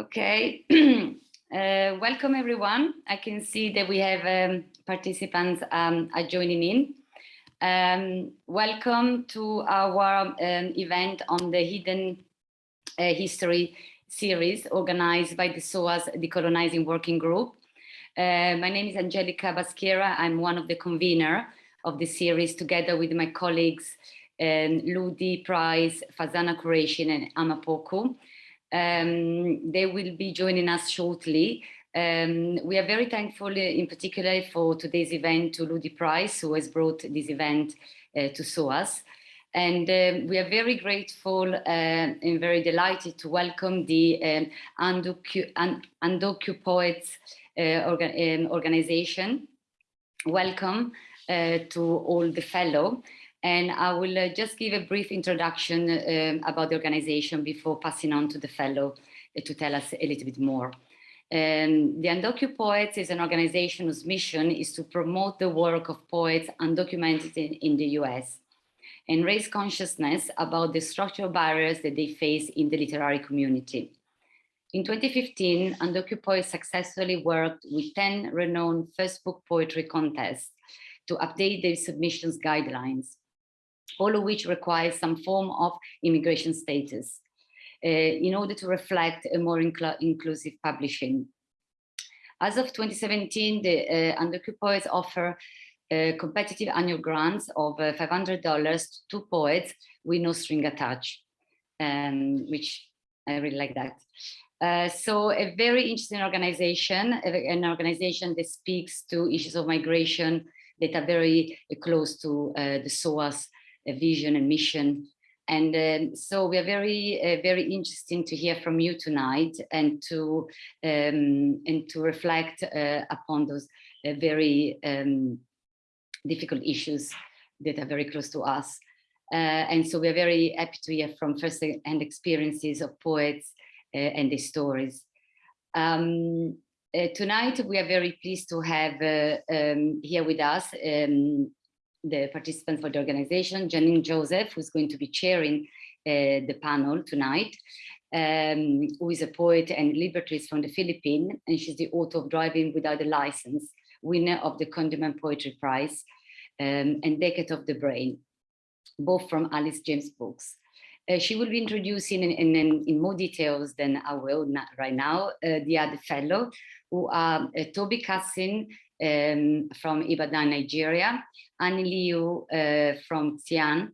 Okay, uh, welcome everyone. I can see that we have um, participants um, are joining in. Um, welcome to our um, event on the Hidden uh, History series organized by the SOAS Decolonizing Working Group. Uh, my name is Angelica Baschiera. I'm one of the convener of the series together with my colleagues um, Ludi Price, Fazana Qureshi and Amapoku. Um, they will be joining us shortly. Um, we are very thankful uh, in particular for today's event to Ludi Price, who has brought this event uh, to SOAS. And um, we are very grateful uh, and very delighted to welcome the um, Undocu, Poets uh, orga um, organization. Welcome uh, to all the fellow. And I will uh, just give a brief introduction um, about the organization before passing on to the fellow uh, to tell us a little bit more. Um, the Undocu Poets is an organization whose mission is to promote the work of poets undocumented in, in the US and raise consciousness about the structural barriers that they face in the literary community. In 2015, Undocu Poets successfully worked with 10 renowned first book poetry contests to update their submissions guidelines all of which require some form of immigration status uh, in order to reflect a more incl inclusive publishing. As of 2017, the uh, Poets offer uh, competitive annual grants of uh, $500 to poets with no string attached, um, which I really like that. Uh, so a very interesting organization, an organization that speaks to issues of migration that are very close to uh, the SOAS vision and mission. And um, so we are very, uh, very interesting to hear from you tonight and to um, and to reflect uh, upon those uh, very um, difficult issues that are very close to us. Uh, and so we are very happy to hear from first-hand experiences of poets uh, and their stories. Um, uh, tonight, we are very pleased to have um, here with us um, the participants for the organization, Janine Joseph, who's going to be chairing uh, the panel tonight, um, who is a poet and librettist from the Philippines, and she's the author of Driving Without a License, winner of the Kundiman Poetry Prize, um, and Decade of the Brain, both from Alice James books. Uh, she will be introducing in, in, in, more details than I will right now, uh, the other fellow, who are uh, Toby Kassim um, from Ibadan, Nigeria, Annie Liu uh, from Xi'an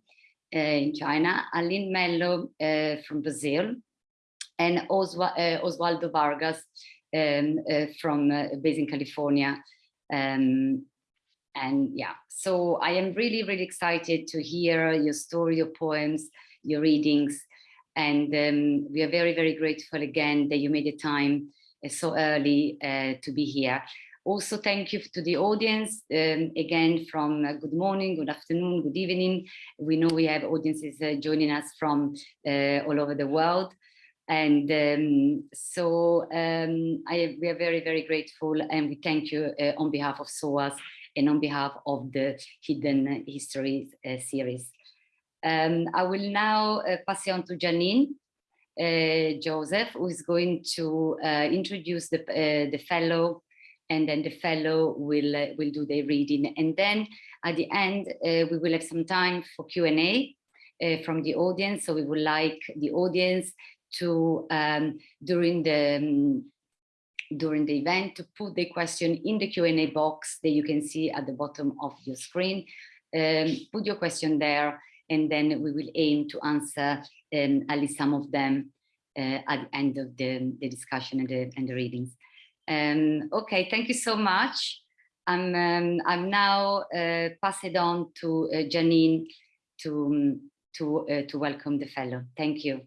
in China, Aline Mello from Brazil, and Oswa Oswaldo Vargas um, from based in California. Um, and yeah, so I am really, really excited to hear your story, your poems, your readings. And um, we are very, very grateful again that you made the time uh, so early uh, to be here. Also, thank you to the audience, um, again, from uh, good morning, good afternoon, good evening. We know we have audiences uh, joining us from uh, all over the world. And um, so um, I, we are very, very grateful and we thank you uh, on behalf of SOAS and on behalf of the Hidden Histories uh, series. Um, I will now uh, pass it on to Janine Joseph, who is going to introduce the, the fellow and then the fellow will uh, will do the reading. And then at the end, uh, we will have some time for Q&A uh, from the audience. So we would like the audience to, um, during the um, during the event, to put the question in the Q&A box that you can see at the bottom of your screen. Um, put your question there, and then we will aim to answer um, at least some of them uh, at the end of the, the discussion and the, and the readings. Um, okay, thank you so much. I'm, um, I'm now uh, pass it on to uh, Janine to, um, to, uh, to welcome the fellow. Thank you.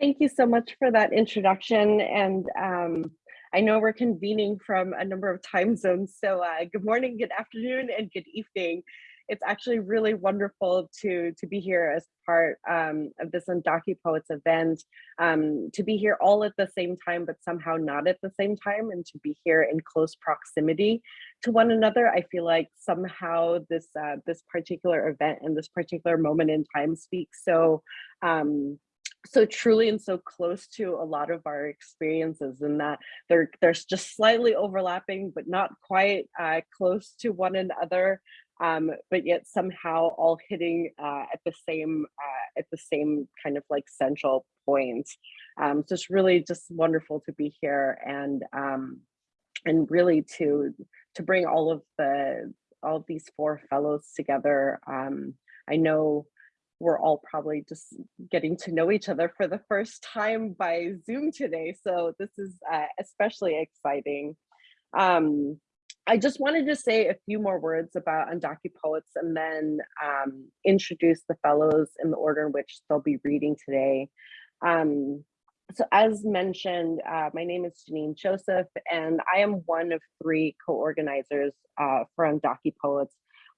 Thank you so much for that introduction. And um, I know we're convening from a number of time zones. So uh, good morning, good afternoon, and good evening it's actually really wonderful to to be here as part um, of this Undocu Poets event, um, to be here all at the same time, but somehow not at the same time, and to be here in close proximity to one another. I feel like somehow this uh, this particular event and this particular moment in time speaks so um, so truly and so close to a lot of our experiences and that they're there's just slightly overlapping but not quite uh, close to one another um, but yet somehow all hitting uh, at the same uh, at the same kind of like central point. Um, so it's really just wonderful to be here and um, and really to to bring all of the all of these four fellows together. Um, I know we're all probably just getting to know each other for the first time by Zoom today. So this is uh, especially exciting. Um, I just wanted to say a few more words about Undocu Poets and then um, introduce the fellows in the order in which they'll be reading today. Um, so as mentioned, uh, my name is Janine Joseph, and I am one of three co-organizers uh, for Undocu Poets,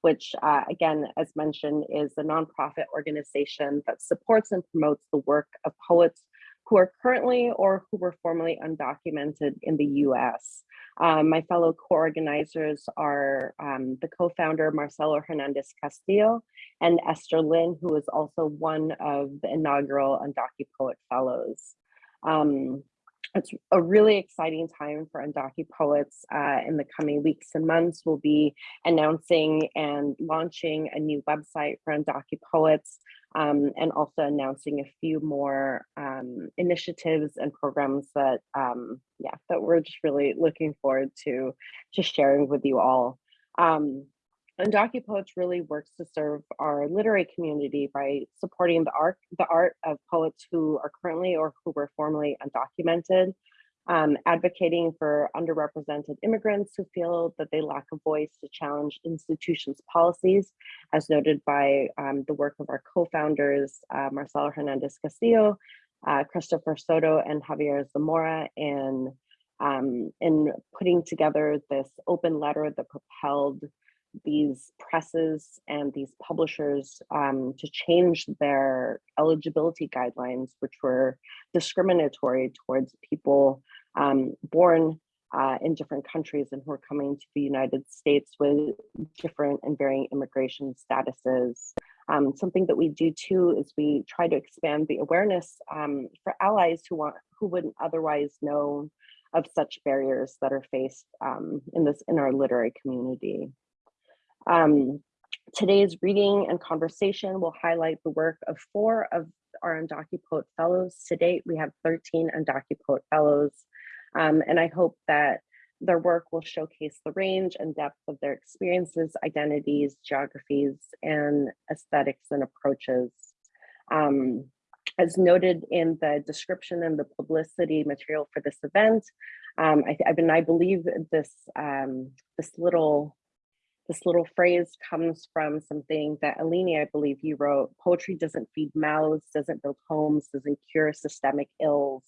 which uh, again, as mentioned, is a nonprofit organization that supports and promotes the work of poets who are currently or who were formerly undocumented in the US. Um, my fellow co-organizers are um, the co-founder Marcelo Hernandez Castillo and Esther Lin, who is also one of the inaugural Undocu Poet Fellows. Um, it's a really exciting time for Undocu Poets. Uh, in the coming weeks and months, we'll be announcing and launching a new website for Undocu Poets um, and also announcing a few more um, initiatives and programs that, um, yeah, that we're just really looking forward to, to sharing with you all. Um, Undocu Poets really works to serve our literary community by supporting the art, the art of poets who are currently or who were formerly undocumented, um, advocating for underrepresented immigrants who feel that they lack a voice to challenge institutions' policies, as noted by um, the work of our co-founders, uh, Marcelo Hernandez Castillo, uh, Christopher Soto, and Javier Zamora, and um, in putting together this open letter that propelled these presses and these publishers um, to change their eligibility guidelines, which were discriminatory towards people um, born uh, in different countries and who are coming to the United States with different and varying immigration statuses. Um, something that we do too is we try to expand the awareness um, for allies who want who wouldn't otherwise know of such barriers that are faced um, in this in our literary community. Um, today's reading and conversation will highlight the work of four of our UndocuPoet Fellows. To date, we have 13 UndocuPoet Fellows, um, and I hope that their work will showcase the range and depth of their experiences, identities, geographies, and aesthetics and approaches. Um, as noted in the description and the publicity material for this event, um, I, I, mean, I believe this, um, this little this little phrase comes from something that Alini, I believe you wrote, poetry doesn't feed mouths, doesn't build homes, doesn't cure systemic ills.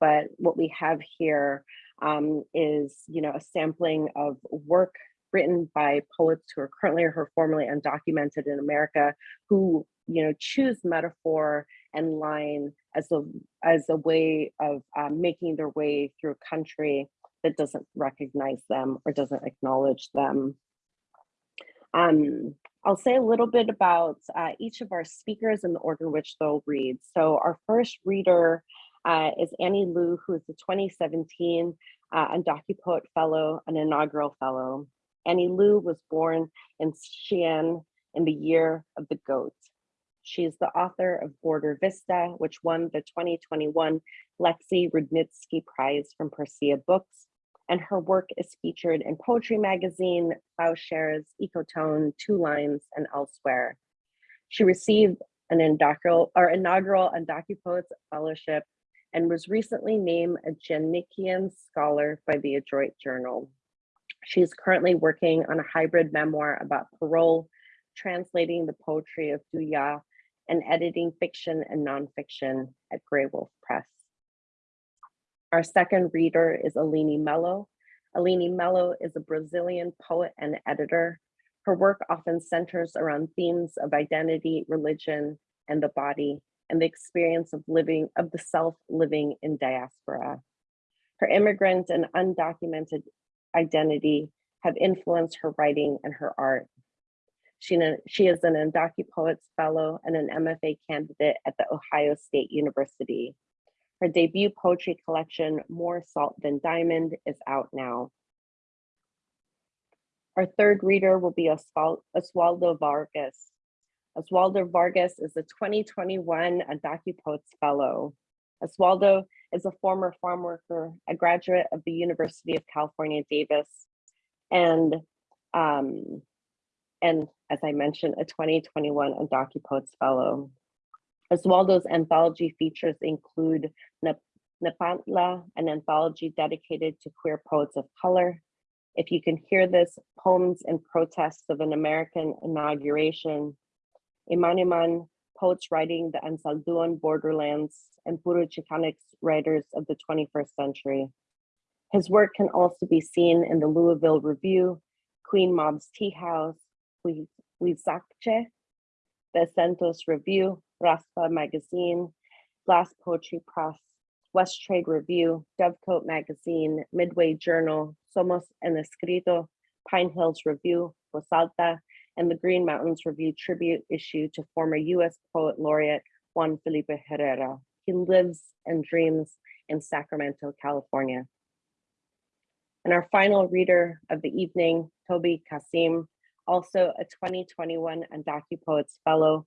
But what we have here um, is, you know, a sampling of work written by poets who are currently or formerly undocumented in America, who, you know, choose metaphor and line as a, as a way of um, making their way through a country that doesn't recognize them or doesn't acknowledge them. Um, I'll say a little bit about uh, each of our speakers and the order in which they'll read. So our first reader uh, is Annie Liu, who is the 2017 uh, UndocuPoet Fellow, an inaugural fellow. Annie Liu was born in Xi'an in the year of the goat. She is the author of Border Vista, which won the 2021 Lexi Rudnitsky Prize from Persea Books and her work is featured in Poetry Magazine, Ploughshares, Ecotone, Two Lines, and elsewhere. She received an inaugural or inaugural UndocuPoets Fellowship and was recently named a Djanikian Scholar by the Adroit Journal. She is currently working on a hybrid memoir about parole, translating the poetry of Du Ya, and editing fiction and nonfiction at Graywolf Press. Our second reader is Aline Mello. Aline Mello is a Brazilian poet and editor. Her work often centers around themes of identity, religion, and the body, and the experience of living, of the self living in diaspora. Her immigrant and undocumented identity have influenced her writing and her art. She, she is an Undocu Poets Fellow and an MFA candidate at the Ohio State University. Her debut poetry collection, More Salt Than Diamond, is out now. Our third reader will be Oswaldo Vargas. Oswaldo Vargas is a 2021 Undocu Poets Fellow. Oswaldo is a former farm worker, a graduate of the University of California, Davis, and um, and as I mentioned, a 2021 Undocu Poets Fellow. Oswaldo's anthology features include Nepantla, an anthology dedicated to queer poets of color. If you can hear this, poems and protests of an American inauguration. Imaniman, poets writing the Anzaldúan borderlands and Puro Chicanx writers of the 21st century. His work can also be seen in the Louisville Review, Queen Mob's Tea House, Huizache, the Acentos Review, Raspa Magazine, Glass Poetry Press, West Trade Review, Dovecote Magazine, Midway Journal, Somos en Escrito, Pine Hills Review, Rosalta, and the Green Mountains Review tribute issue to former US Poet Laureate Juan Felipe Herrera. He lives and dreams in Sacramento, California. And our final reader of the evening, Toby Kassim, also a 2021 Undocu Poets Fellow.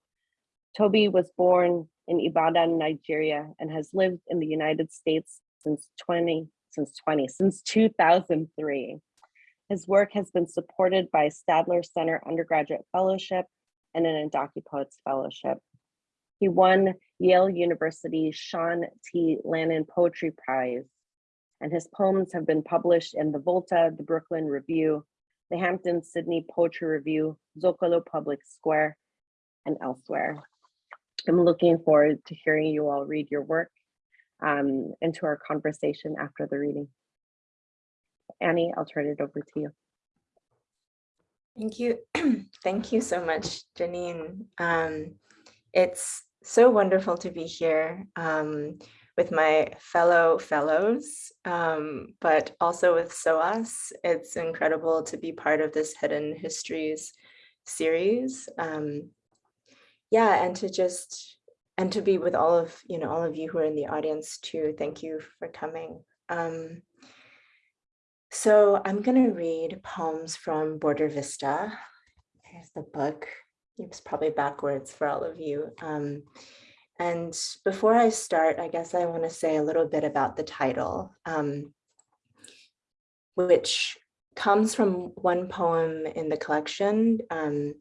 Toby was born in Ibadan, Nigeria, and has lived in the United States since 20, since 20, since 2003. His work has been supported by Stadler Center Undergraduate Fellowship and an Poets Fellowship. He won Yale University's Sean T. Lannon Poetry Prize, and his poems have been published in the Volta, the Brooklyn Review, the Hampden-Sydney Poetry Review, Zocalo Public Square, and elsewhere. I'm looking forward to hearing you all read your work um, and to our conversation after the reading. Annie, I'll turn it over to you. Thank you. Thank you so much, Janine. Um, it's so wonderful to be here. Um, with my fellow fellows, um, but also with SOAS. It's incredible to be part of this Hidden Histories series. Um, yeah, and to just, and to be with all of, you know, all of you who are in the audience too. Thank you for coming. Um, so I'm gonna read poems from Border Vista. Here's the book. It's probably backwards for all of you. Um, and before I start, I guess I want to say a little bit about the title, um, which comes from one poem in the collection, um,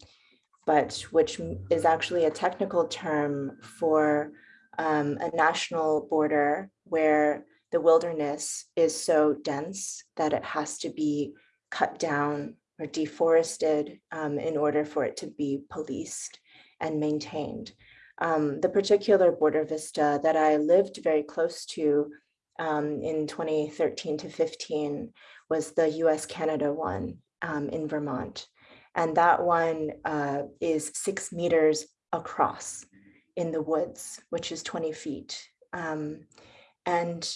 but which is actually a technical term for um, a national border where the wilderness is so dense that it has to be cut down or deforested um, in order for it to be policed and maintained. Um, the particular border vista that I lived very close to um, in 2013 to 15 was the US-Canada one um, in Vermont. And that one uh, is six meters across in the woods, which is 20 feet. Um, and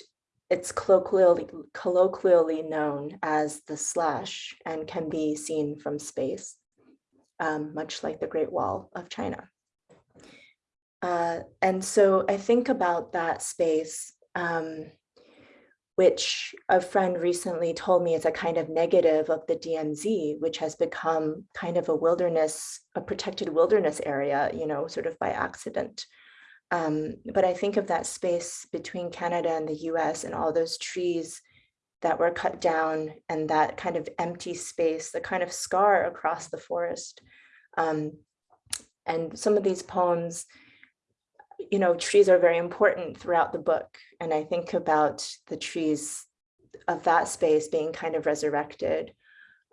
it's colloquially, colloquially known as the slash and can be seen from space, um, much like the Great Wall of China. Uh, and so I think about that space, um, which a friend recently told me is a kind of negative of the DMZ, which has become kind of a wilderness, a protected wilderness area, you know, sort of by accident. Um, but I think of that space between Canada and the US and all those trees that were cut down and that kind of empty space, the kind of scar across the forest. Um, and some of these poems, you know, trees are very important throughout the book. And I think about the trees of that space being kind of resurrected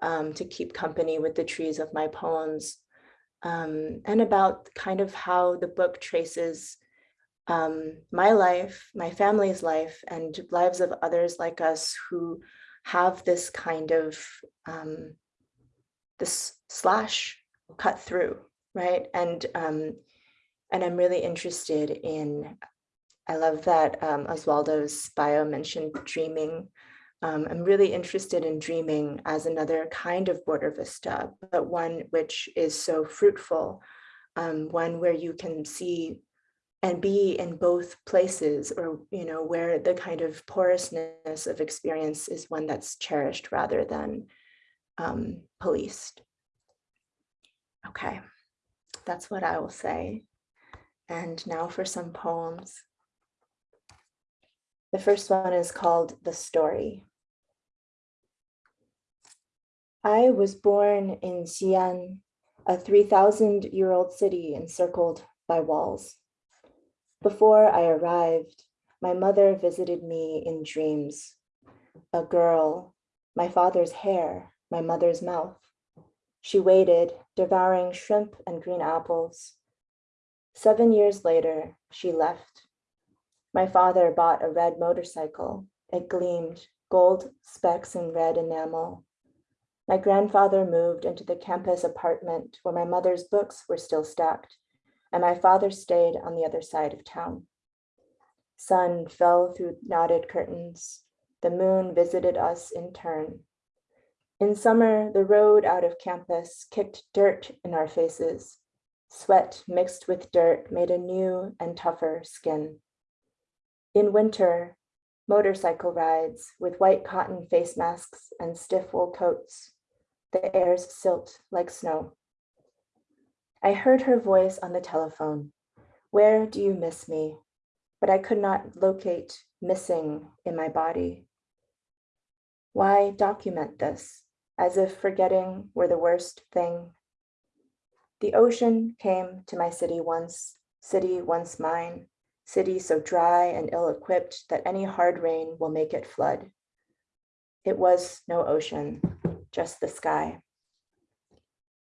um, to keep company with the trees of my poems um, and about kind of how the book traces um, my life, my family's life, and lives of others like us who have this kind of um, this slash cut through, right? And um, and I'm really interested in, I love that um, Oswaldo's bio mentioned dreaming. Um, I'm really interested in dreaming as another kind of border vista, but one which is so fruitful, um, one where you can see and be in both places or, you know, where the kind of porousness of experience is one that's cherished rather than um, policed. Okay, that's what I will say. And now for some poems. The first one is called The Story. I was born in Xi'an, a 3,000 year old city encircled by walls. Before I arrived, my mother visited me in dreams. A girl, my father's hair, my mother's mouth. She waited, devouring shrimp and green apples. Seven years later, she left. My father bought a red motorcycle. It gleamed, gold specks and red enamel. My grandfather moved into the campus apartment where my mother's books were still stacked, and my father stayed on the other side of town. Sun fell through knotted curtains. The moon visited us in turn. In summer, the road out of campus kicked dirt in our faces. Sweat mixed with dirt made a new and tougher skin. In winter, motorcycle rides with white cotton face masks and stiff wool coats. The air's silt like snow. I heard her voice on the telephone. Where do you miss me? But I could not locate missing in my body. Why document this? as if forgetting were the worst thing. The ocean came to my city once, city once mine, city so dry and ill-equipped that any hard rain will make it flood. It was no ocean, just the sky.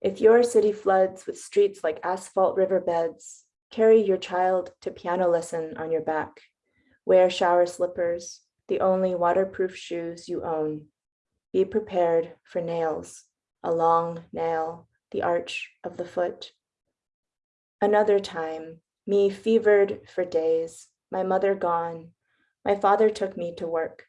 If your city floods with streets like asphalt riverbeds, carry your child to piano lesson on your back, wear shower slippers, the only waterproof shoes you own, be prepared for nails, a long nail, the arch of the foot. Another time, me fevered for days, my mother gone, my father took me to work.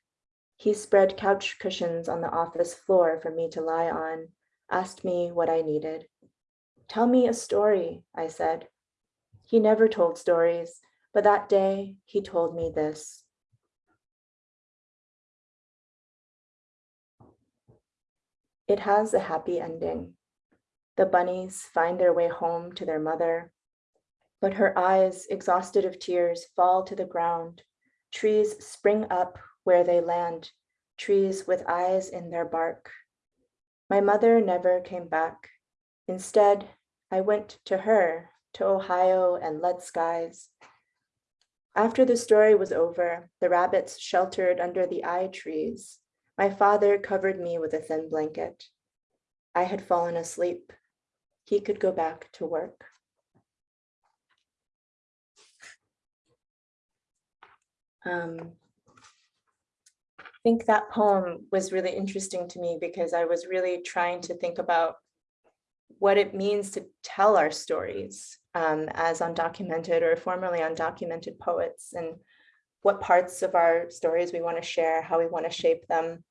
He spread couch cushions on the office floor for me to lie on, asked me what I needed. Tell me a story, I said. He never told stories, but that day he told me this. It has a happy ending. The bunnies find their way home to their mother, but her eyes, exhausted of tears, fall to the ground. Trees spring up where they land, trees with eyes in their bark. My mother never came back. Instead, I went to her, to Ohio and lead skies. After the story was over, the rabbits sheltered under the eye trees. My father covered me with a thin blanket. I had fallen asleep. He could go back to work. Um, I think that poem was really interesting to me because I was really trying to think about what it means to tell our stories um, as undocumented or formerly undocumented poets and what parts of our stories we want to share, how we want to shape them.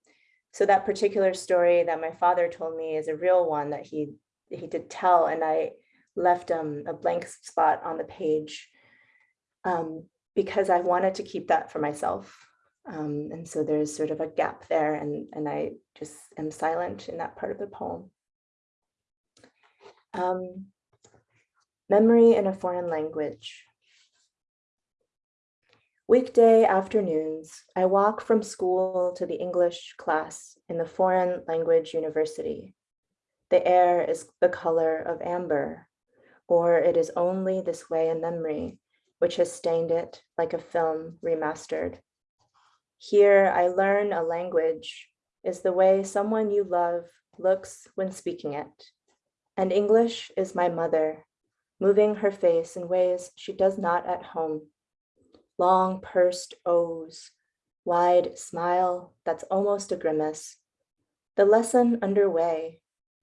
So that particular story that my father told me is a real one that he he did tell, and I left um, a blank spot on the page um, because I wanted to keep that for myself. Um, and so there's sort of a gap there, and, and I just am silent in that part of the poem. Um, memory in a foreign language. Weekday afternoons, I walk from school to the English class in the foreign language university. The air is the color of amber, or it is only this way in memory, which has stained it like a film remastered. Here I learn a language is the way someone you love looks when speaking it. And English is my mother, moving her face in ways she does not at home long pursed O's, wide smile that's almost a grimace. The lesson underway,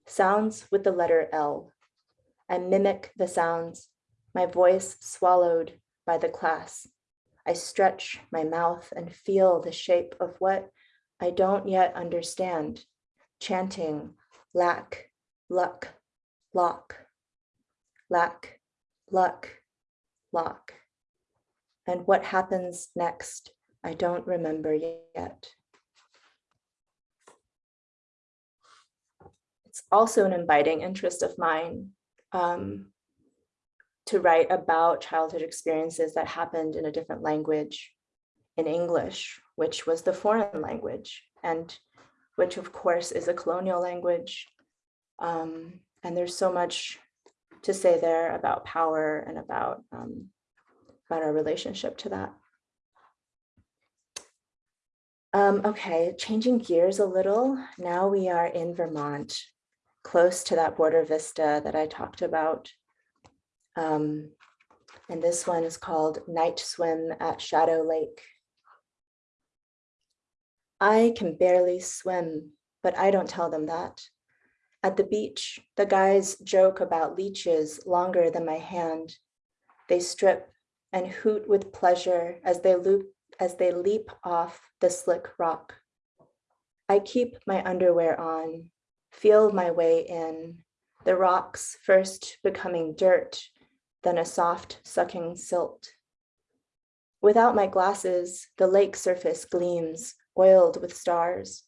sounds with the letter L. I mimic the sounds, my voice swallowed by the class. I stretch my mouth and feel the shape of what I don't yet understand, chanting lack, luck, lock, lack, luck, lock. And what happens next, I don't remember yet. It's also an inviting interest of mine um, to write about childhood experiences that happened in a different language, in English, which was the foreign language, and which of course is a colonial language. Um, and there's so much to say there about power and about, um, about our relationship to that. Um, okay, changing gears a little. Now we are in Vermont, close to that border vista that I talked about. Um, and this one is called Night Swim at Shadow Lake. I can barely swim, but I don't tell them that. At the beach, the guys joke about leeches longer than my hand. They strip and hoot with pleasure as they loop as they leap off the slick rock. I keep my underwear on, feel my way in, the rocks first becoming dirt, then a soft sucking silt. Without my glasses, the lake surface gleams, oiled with stars.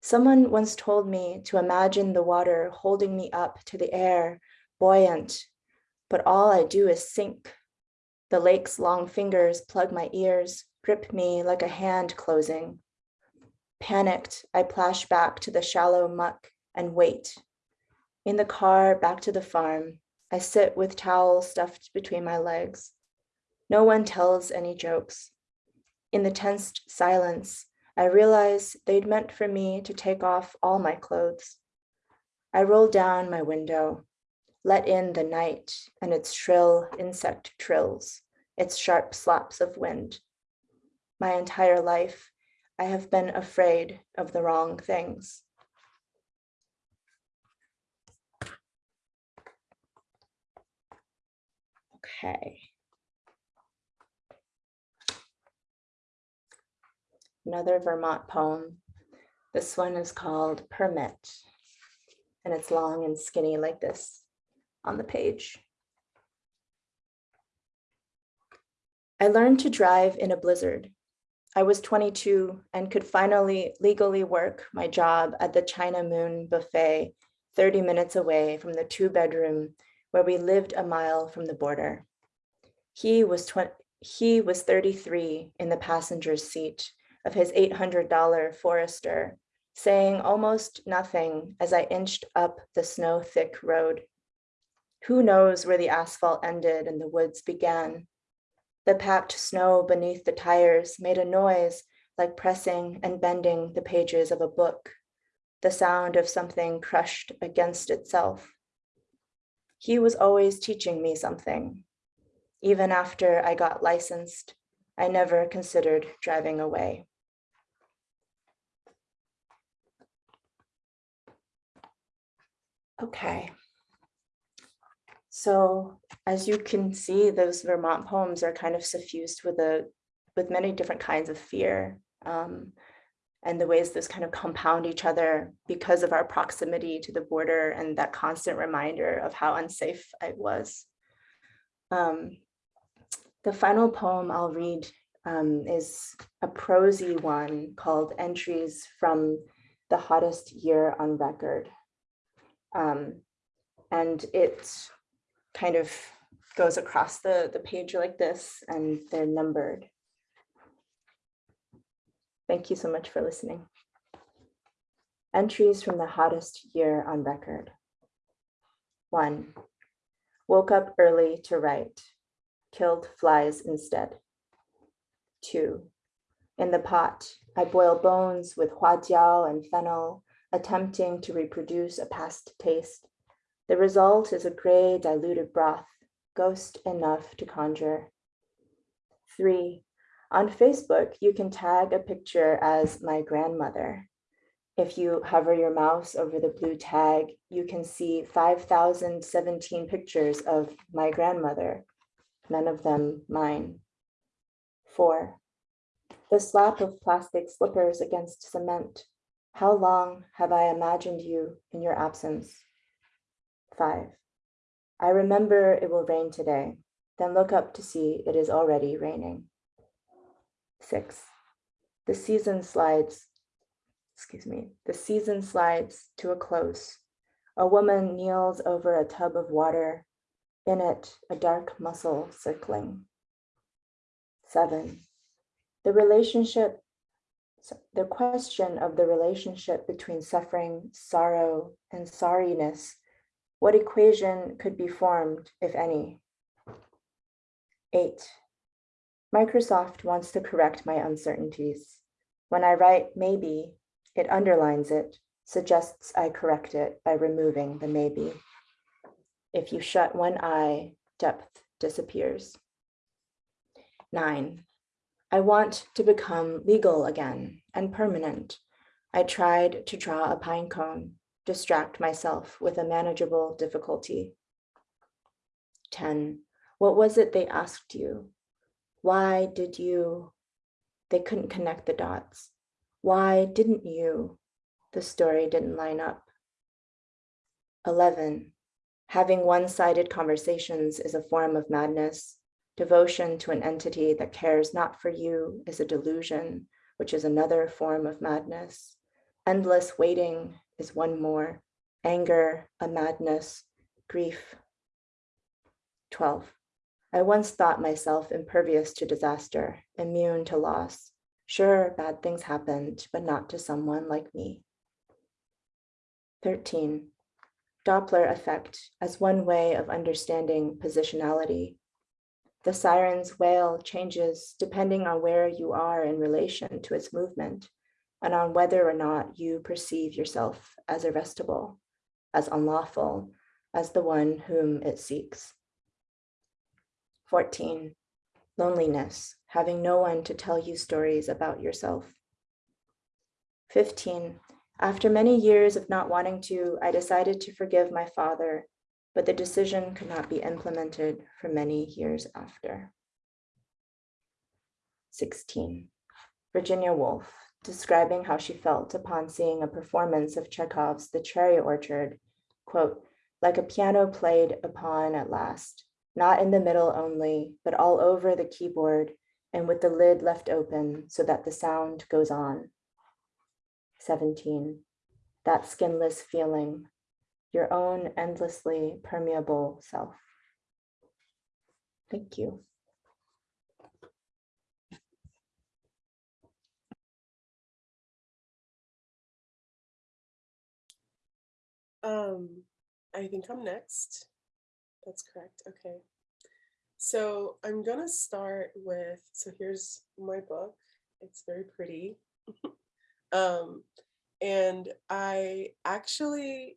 Someone once told me to imagine the water holding me up to the air, buoyant, but all I do is sink. The lake's long fingers plug my ears, grip me like a hand closing. Panicked, I plash back to the shallow muck and wait. In the car back to the farm, I sit with towel stuffed between my legs. No one tells any jokes. In the tensed silence, I realize they'd meant for me to take off all my clothes. I roll down my window, let in the night and its shrill insect trills, its sharp slaps of wind. My entire life, I have been afraid of the wrong things. Okay. Another Vermont poem. This one is called Permit, and it's long and skinny like this on the page. I learned to drive in a blizzard. I was 22 and could finally legally work my job at the China Moon Buffet 30 minutes away from the two bedroom where we lived a mile from the border. He was, he was 33 in the passenger's seat of his $800 Forester, saying almost nothing as I inched up the snow-thick road. Who knows where the asphalt ended and the woods began? The packed snow beneath the tires made a noise like pressing and bending the pages of a book, the sound of something crushed against itself. He was always teaching me something. Even after I got licensed, I never considered driving away. Okay. So as you can see, those Vermont poems are kind of suffused with a with many different kinds of fear um, and the ways those kind of compound each other because of our proximity to the border and that constant reminder of how unsafe I was. Um, the final poem I'll read um, is a prosy one called Entries from the Hottest Year on Record. Um, and it kind of goes across the, the page like this and they're numbered. Thank you so much for listening. Entries from the hottest year on record. One, woke up early to write, killed flies instead. Two, in the pot, I boil bones with huajiao and fennel, attempting to reproduce a past taste. The result is a gray diluted broth, ghost enough to conjure. Three, on Facebook, you can tag a picture as my grandmother. If you hover your mouse over the blue tag, you can see 5,017 pictures of my grandmother, none of them mine. Four, the slap of plastic slippers against cement. How long have I imagined you in your absence? Five. I remember it will rain today, then look up to see it is already raining. Six. The season slides, excuse me, the season slides to a close. A woman kneels over a tub of water, in it a dark muscle circling. Seven. The relationship, the question of the relationship between suffering, sorrow, and sorriness. What equation could be formed, if any? Eight. Microsoft wants to correct my uncertainties. When I write maybe, it underlines it, suggests I correct it by removing the maybe. If you shut one eye, depth disappears. Nine. I want to become legal again and permanent. I tried to draw a pine cone, distract myself with a manageable difficulty. 10. What was it they asked you? Why did you? They couldn't connect the dots. Why didn't you? The story didn't line up. 11. Having one-sided conversations is a form of madness. Devotion to an entity that cares not for you is a delusion, which is another form of madness. Endless waiting is one more. Anger, a madness, grief. 12. I once thought myself impervious to disaster, immune to loss. Sure, bad things happened, but not to someone like me. 13. Doppler effect as one way of understanding positionality. The siren's wail changes depending on where you are in relation to its movement and on whether or not you perceive yourself as arrestable, as unlawful, as the one whom it seeks. 14. Loneliness, having no one to tell you stories about yourself. 15. After many years of not wanting to, I decided to forgive my father, but the decision could not be implemented for many years after. 16. Virginia Woolf, describing how she felt upon seeing a performance of Chekhov's The Cherry Orchard, quote, like a piano played upon at last, not in the middle only, but all over the keyboard and with the lid left open so that the sound goes on. 17. That skinless feeling, your own endlessly permeable self. Thank you. Um, I think I'm next. That's correct. Okay. So I'm gonna start with, so here's my book. It's very pretty. um, and I actually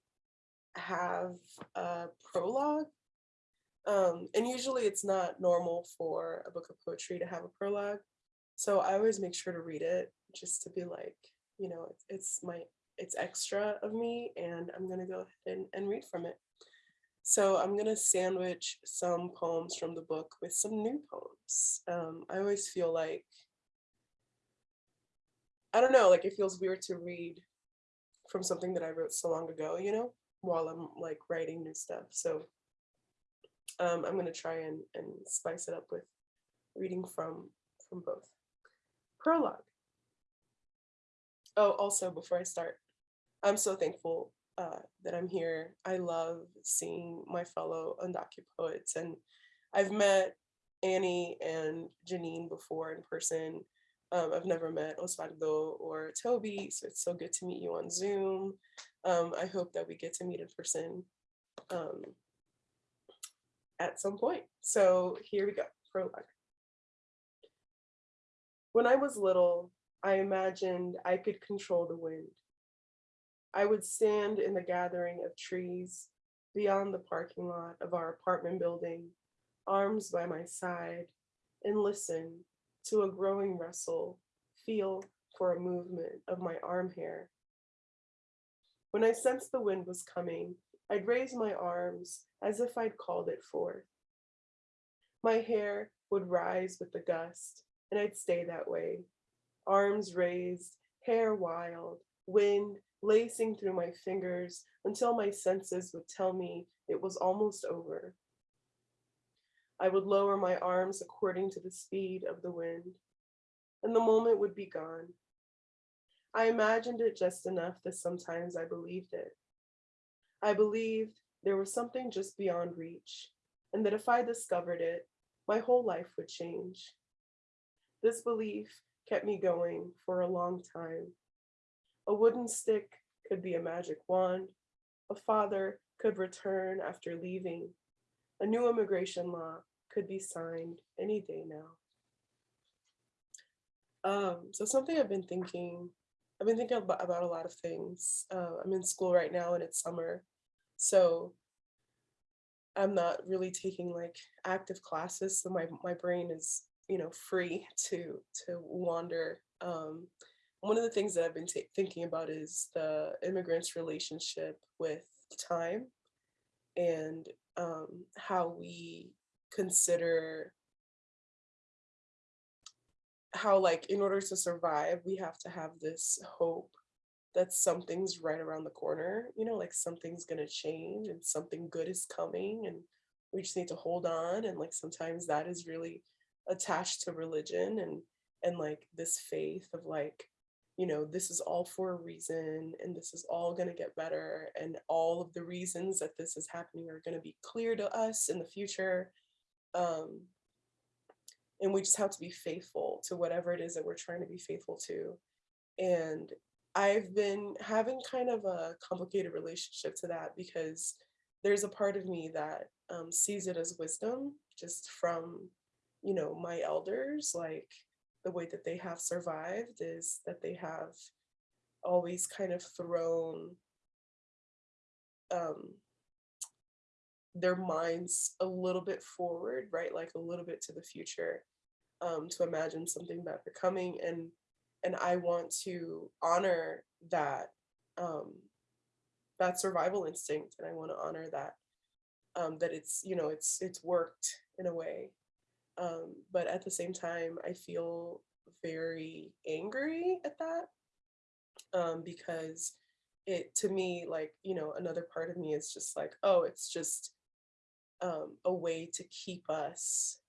have a prologue. Um, and usually it's not normal for a book of poetry to have a prologue. So I always make sure to read it just to be like, you know, it's, it's my it's extra of me and I'm gonna go ahead and, and read from it. So I'm gonna sandwich some poems from the book with some new poems. Um, I always feel like, I don't know, like it feels weird to read from something that I wrote so long ago, you know, while I'm like writing new stuff. So um, I'm gonna try and, and spice it up with reading from, from both. Prologue. Oh, also before I start, I'm so thankful uh, that I'm here. I love seeing my fellow Undocu poets and I've met Annie and Janine before in person. Um, I've never met Osvaldo or Toby, so it's so good to meet you on Zoom. Um, I hope that we get to meet in person um, at some point. So here we go, prologue. When I was little, I imagined I could control the wind. I would stand in the gathering of trees beyond the parking lot of our apartment building, arms by my side, and listen to a growing rustle, feel for a movement of my arm hair. When I sensed the wind was coming, I'd raise my arms as if I'd called it forth. My hair would rise with the gust, and I'd stay that way, arms raised, hair wild, wind lacing through my fingers until my senses would tell me it was almost over. I would lower my arms according to the speed of the wind, and the moment would be gone. I imagined it just enough that sometimes I believed it. I believed there was something just beyond reach, and that if I discovered it, my whole life would change. This belief kept me going for a long time. A wooden stick could be a magic wand. A father could return after leaving. A new immigration law could be signed any day now. Um, so something I've been thinking, I've been thinking about, about a lot of things. Uh, I'm in school right now and it's summer. So I'm not really taking like active classes. So my, my brain is, you know, free to, to wander. Um, one of the things that I've been thinking about is the immigrants' relationship with time and um, how we consider how like in order to survive we have to have this hope that something's right around the corner you know like something's gonna change and something good is coming and we just need to hold on and like sometimes that is really attached to religion and and like this faith of like you know this is all for a reason and this is all going to get better and all of the reasons that this is happening are going to be clear to us in the future um and we just have to be faithful to whatever it is that we're trying to be faithful to and i've been having kind of a complicated relationship to that because there's a part of me that um, sees it as wisdom just from you know my elders like the way that they have survived is that they have always kind of thrown um, their minds a little bit forward, right? Like a little bit to the future um, to imagine something better coming. And, and I want to honor that, um, that survival instinct. And I want to honor that, um, that it's, you know, it's, it's worked in a way. Um, but at the same time, I feel very angry at that um, because it to me like you know another part of me is just like oh it's just um, a way to keep us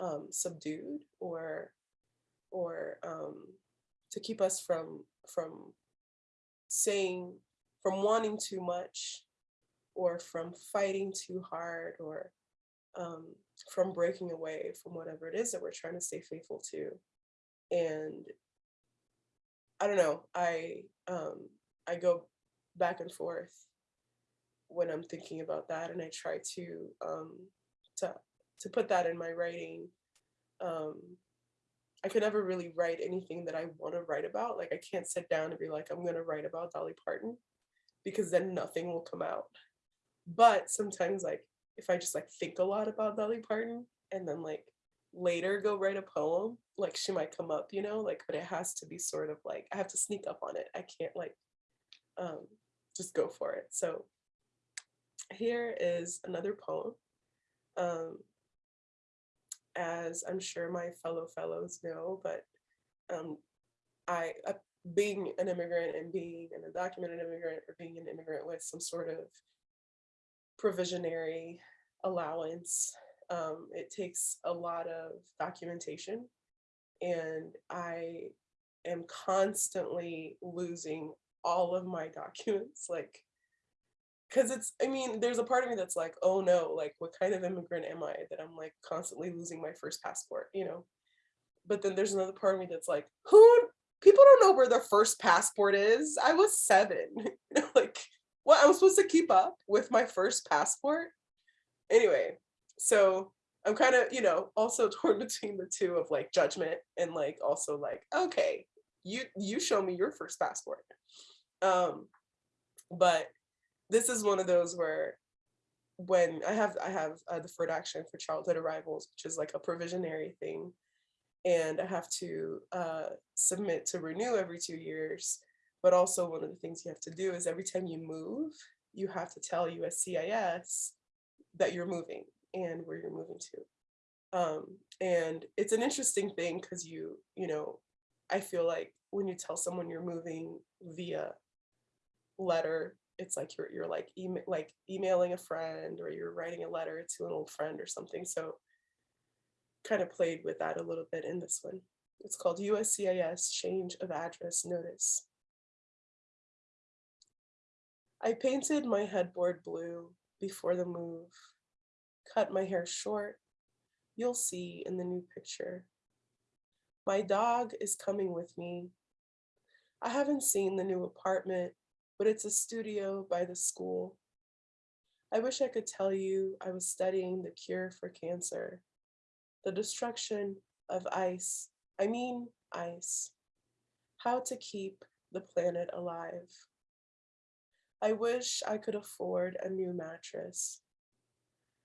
um, subdued or or um, to keep us from from saying from wanting too much or from fighting too hard or um, from breaking away from whatever it is that we're trying to stay faithful to. And I don't know, I um, I go back and forth when I'm thinking about that, and I try to um, to to put that in my writing. Um, I could never really write anything that I want to write about. Like I can't sit down and be like, I'm gonna write about Dolly Parton, because then nothing will come out. But sometimes like if I just like think a lot about Dolly Parton and then like later go write a poem, like she might come up, you know, like, but it has to be sort of like, I have to sneak up on it. I can't like um, just go for it. So here is another poem. Um, as I'm sure my fellow fellows know, but um, I, uh, being an immigrant and being an undocumented immigrant or being an immigrant with some sort of provisionary allowance. Um, it takes a lot of documentation and I am constantly losing all of my documents like because it's i mean there's a part of me that's like oh no like what kind of immigrant am i that i'm like constantly losing my first passport you know but then there's another part of me that's like who people don't know where their first passport is i was seven like what I'm supposed to keep up with my first passport. Anyway, so I'm kind of, you know, also torn between the two of like judgment and like also like, okay, you you show me your first passport. Um, but this is one of those where when I have I have a deferred action for childhood arrivals, which is like a provisionary thing, and I have to uh, submit to renew every two years. But also one of the things you have to do is every time you move, you have to tell USCIS that you're moving and where you're moving to. Um, and it's an interesting thing because you, you know, I feel like when you tell someone you're moving via letter, it's like you're you're like email like emailing a friend or you're writing a letter to an old friend or something. So kind of played with that a little bit in this one. It's called USCIS Change of Address Notice. I painted my headboard blue before the move, cut my hair short. You'll see in the new picture. My dog is coming with me. I haven't seen the new apartment, but it's a studio by the school. I wish I could tell you I was studying the cure for cancer, the destruction of ice, I mean ice, how to keep the planet alive. I wish I could afford a new mattress.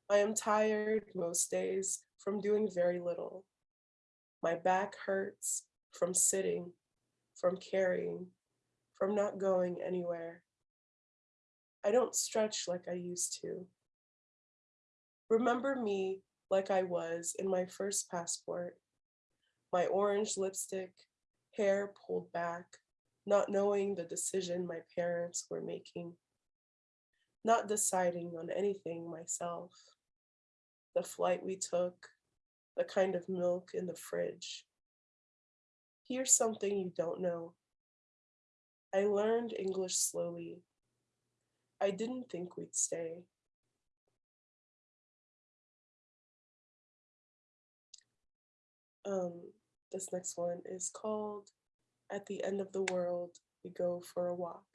I am tired most days from doing very little. My back hurts from sitting, from carrying, from not going anywhere. I don't stretch like I used to. Remember me like I was in my first passport, my orange lipstick, hair pulled back, not knowing the decision my parents were making, not deciding on anything myself, the flight we took, the kind of milk in the fridge. Here's something you don't know. I learned English slowly. I didn't think we'd stay. Um, this next one is called At the End of the World, We Go for a Walk.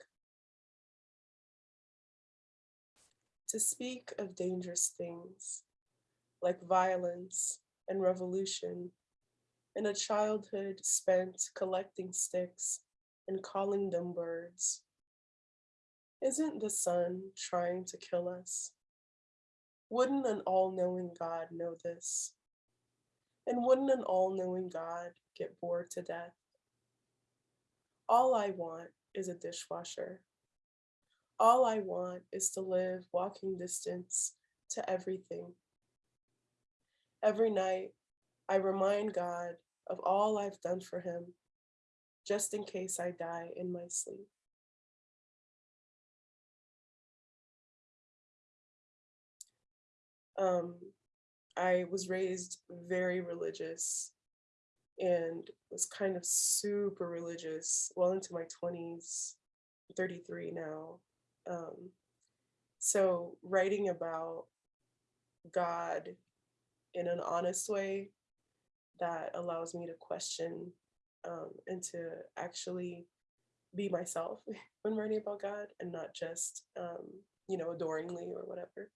To speak of dangerous things like violence and revolution, and a childhood spent collecting sticks and calling them birds. Isn't the sun trying to kill us? Wouldn't an all-knowing God know this? And wouldn't an all-knowing God get bored to death? All I want is a dishwasher. All I want is to live walking distance to everything. Every night, I remind God of all I've done for him, just in case I die in my sleep. Um, I was raised very religious and was kind of super religious well into my 20s, 33 now. Um, so writing about God in an honest way that allows me to question um, and to actually be myself when writing about God and not just, um, you know, adoringly or whatever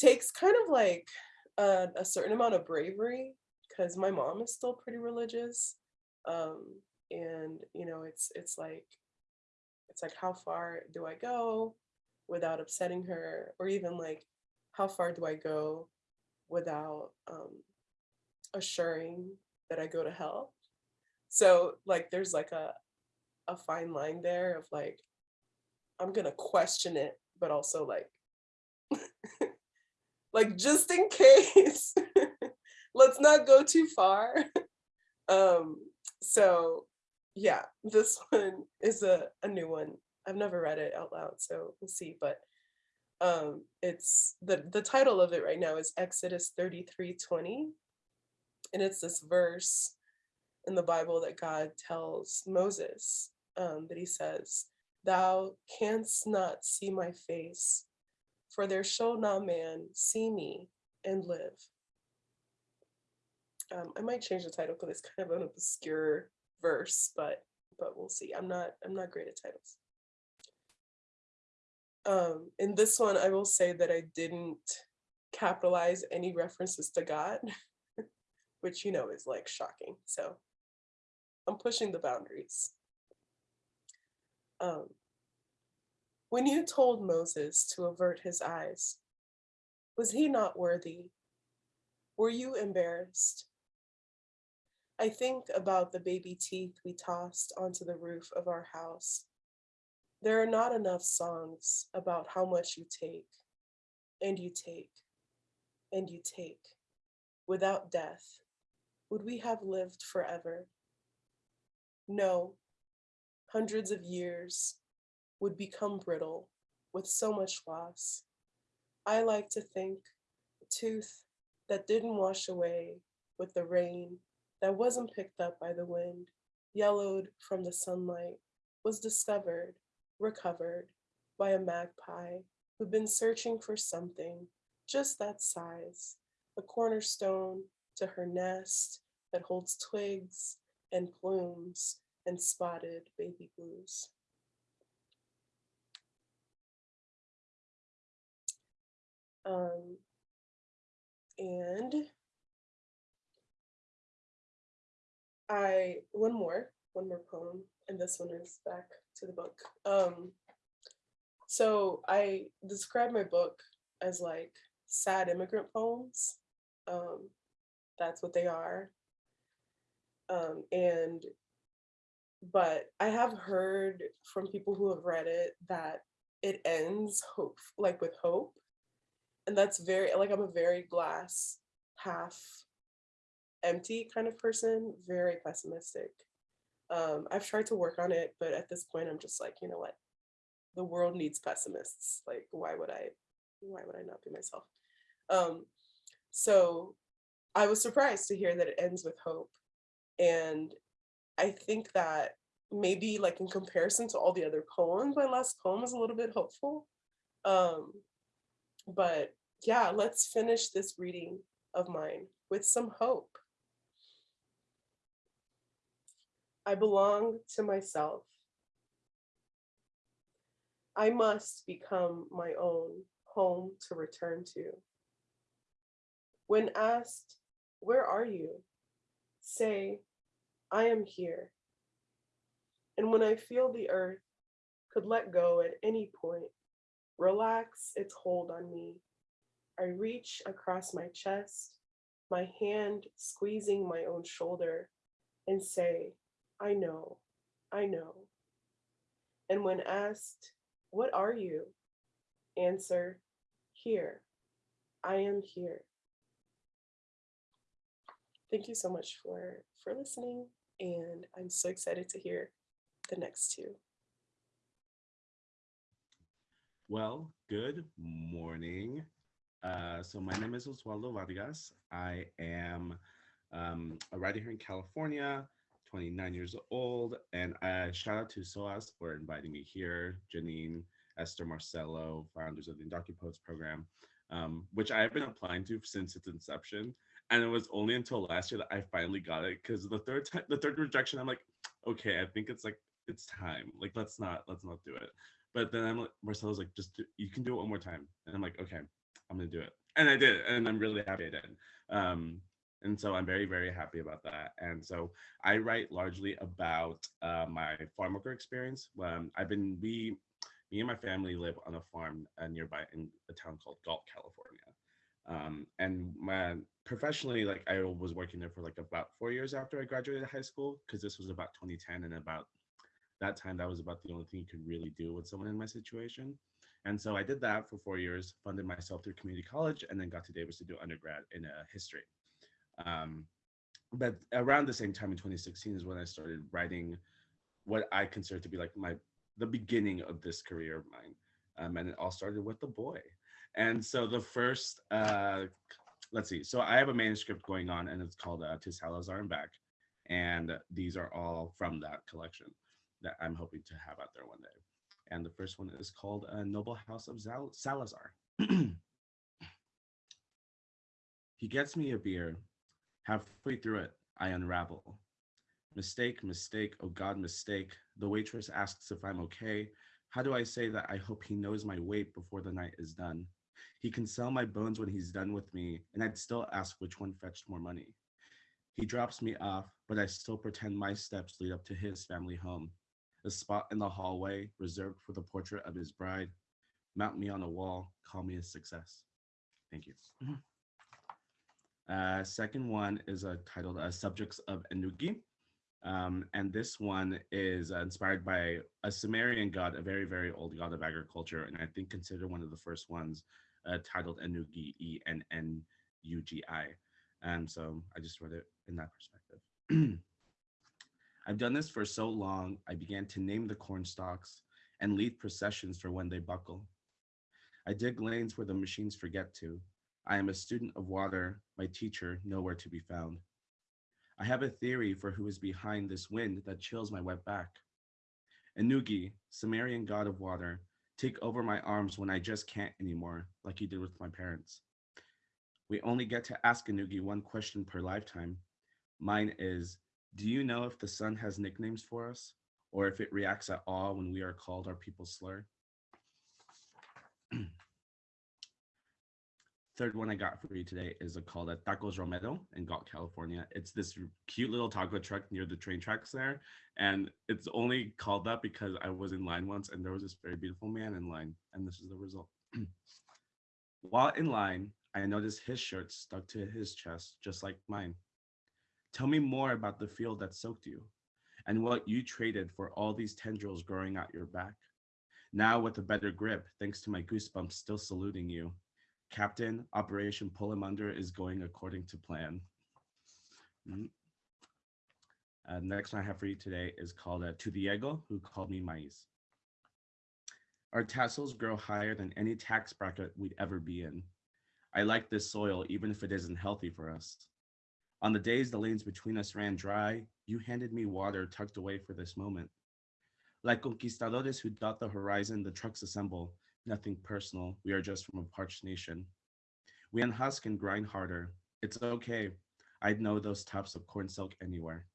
takes kind of like a, a certain amount of bravery because my mom is still pretty religious um and you know it's it's like it's like how far do i go without upsetting her? Or even like how far do i go without um assuring that i go to hell? So like there's like a a fine line there of like i'm gonna question it but also like like just in case let's not go too far. Um so yeah this one is a, a new one. I've never read it out loud so we'll see but um it's the the title of it right now is exodus 33 20 and it's this verse in the bible that god tells moses um that he says thou canst not see my face for there shall not man see me and live. Um, I might change the title because it's kind of an obscure verse, but but we'll see. I'm not I'm not great at titles. Um, in this one, I will say that I didn't capitalize any references to God, which you know is like shocking. So I'm pushing the boundaries. Um, when you told Moses to avert his eyes, was he not worthy? Were you embarrassed? I think about the baby teeth we tossed onto the roof of our house. There are not enough songs about how much you take, and you take, and you take. without death, would we have lived forever? No, hundreds of years would become brittle with so much loss. I like to think a tooth that didn't wash away with the rain, that wasn't picked up by the wind, yellowed from the sunlight, was discovered, recovered by a magpie who'd been searching for something just that size, a cornerstone to her nest that holds twigs and plumes and spotted baby blues. Um, and I, one more, one more poem, and this one is back to the book. Um, so I describe my book as like sad immigrant poems. Um, that's what they are. Um, and, but I have heard from people who have read it that it ends hope, like with hope. And that's very, like I'm a very glass half empty kind of person, very pessimistic. Um, I've tried to work on it, but at this point I'm just like, you know what? The world needs pessimists. Like, why would I, why would I not be myself? Um, so I was surprised to hear that it ends with hope. And I think that maybe like in comparison to all the other poems, my last poem is a little bit hopeful. Um, but yeah, let's finish this reading of mine with some hope. I belong to myself. I must become my own home to return to. When asked, where are you? Say, I am here. And when I feel the earth could let go at any point, relax its hold on me. I reach across my chest, my hand squeezing my own shoulder and say, I know, I know. And when asked, what are you? Answer, here, I am here. Thank you so much for, for listening. And I'm so excited to hear the next two. Well, good morning. Uh, so my name is Oswaldo Vargas. I am um, a writer here in California, 29 years old, and uh, shout out to SOAS for inviting me here, Janine, Esther Marcelo, founders of the Poets program, um, which I have been applying to since its inception. And it was only until last year that I finally got it because the third time, the third rejection, I'm like, okay, I think it's like it's time. Like let's not let's not do it. But then I'm like, Marcelo's like, just do, you can do it one more time. And I'm like, okay, I'm gonna do it. And I did, and I'm really happy I did. Um, and so I'm very, very happy about that. And so I write largely about uh, my farm worker experience. Um, I've been, we, me and my family live on a farm uh, nearby in a town called Galt, California. Um, and my, professionally, like I was working there for like about four years after I graduated high school, because this was about 2010 and about that time, that was about the only thing you could really do with someone in my situation. And so I did that for four years, funded myself through community college, and then got to Davis to do undergrad in uh, history. Um, but around the same time in 2016 is when I started writing what I consider to be like my the beginning of this career of mine. Um, and it all started with the boy. And so the first, uh, let's see, so I have a manuscript going on and it's called uh, To Salazar and Back. And these are all from that collection that I'm hoping to have out there one day. And the first one is called uh, Noble House of Zal Salazar. he gets me a beer Halfway through it, I unravel. Mistake, mistake, oh God, mistake. The waitress asks if I'm okay. How do I say that I hope he knows my weight before the night is done? He can sell my bones when he's done with me, and I'd still ask which one fetched more money. He drops me off, but I still pretend my steps lead up to his family home. A spot in the hallway reserved for the portrait of his bride. Mount me on a wall, call me a success. Thank you. Mm-hmm. Uh, second one is uh, titled uh, Subjects of Ennugi. Um, and this one is uh, inspired by a Sumerian god, a very, very old god of agriculture, and I think considered one of the first ones uh, titled Ennugi, E-N-N-U-G-I. And so I just read it in that perspective. I've done this for so long, I began to name the corn stalks and lead processions for when they buckle. I dig lanes where the machines forget to. I am a student of water, my teacher nowhere to be found. I have a theory for who is behind this wind that chills my wet back. Ennugi, Sumerian god of water, take over my arms when I just can't anymore, like you did with my parents. We only get to ask Ennugi one question per lifetime. Mine is, do you know if the sun has nicknames for us? Or if it reacts at all when we are called our people's slur? Third one I got for you today is a called a Tacos Romero in Galt, California. It's this cute little taco truck near the train tracks there. And it's only called that because I was in line once and there was this very beautiful man in line. And this is the result. While in line, I noticed his shirt stuck to his chest, just like mine. Tell me more about the field that soaked you and what you traded for all these tendrils growing out your back. Now with a better grip, thanks to my goosebumps still saluting you. Captain, Operation Pull Him Under is going according to plan. Mhm. Uh, next one I have for you today is called uh, To Diego, who called me Maiz. Our tassels grow higher than any tax bracket we'd ever be in. I like this soil, even if it isn't healthy for us. On the days the lanes between us ran dry, you handed me water tucked away for this moment. Like conquistadores who dot the horizon, the trucks assemble. Nothing personal. We are just from a parched nation. We unhusk and grind harder. It's okay. I'd know those tufts of corn silk anywhere.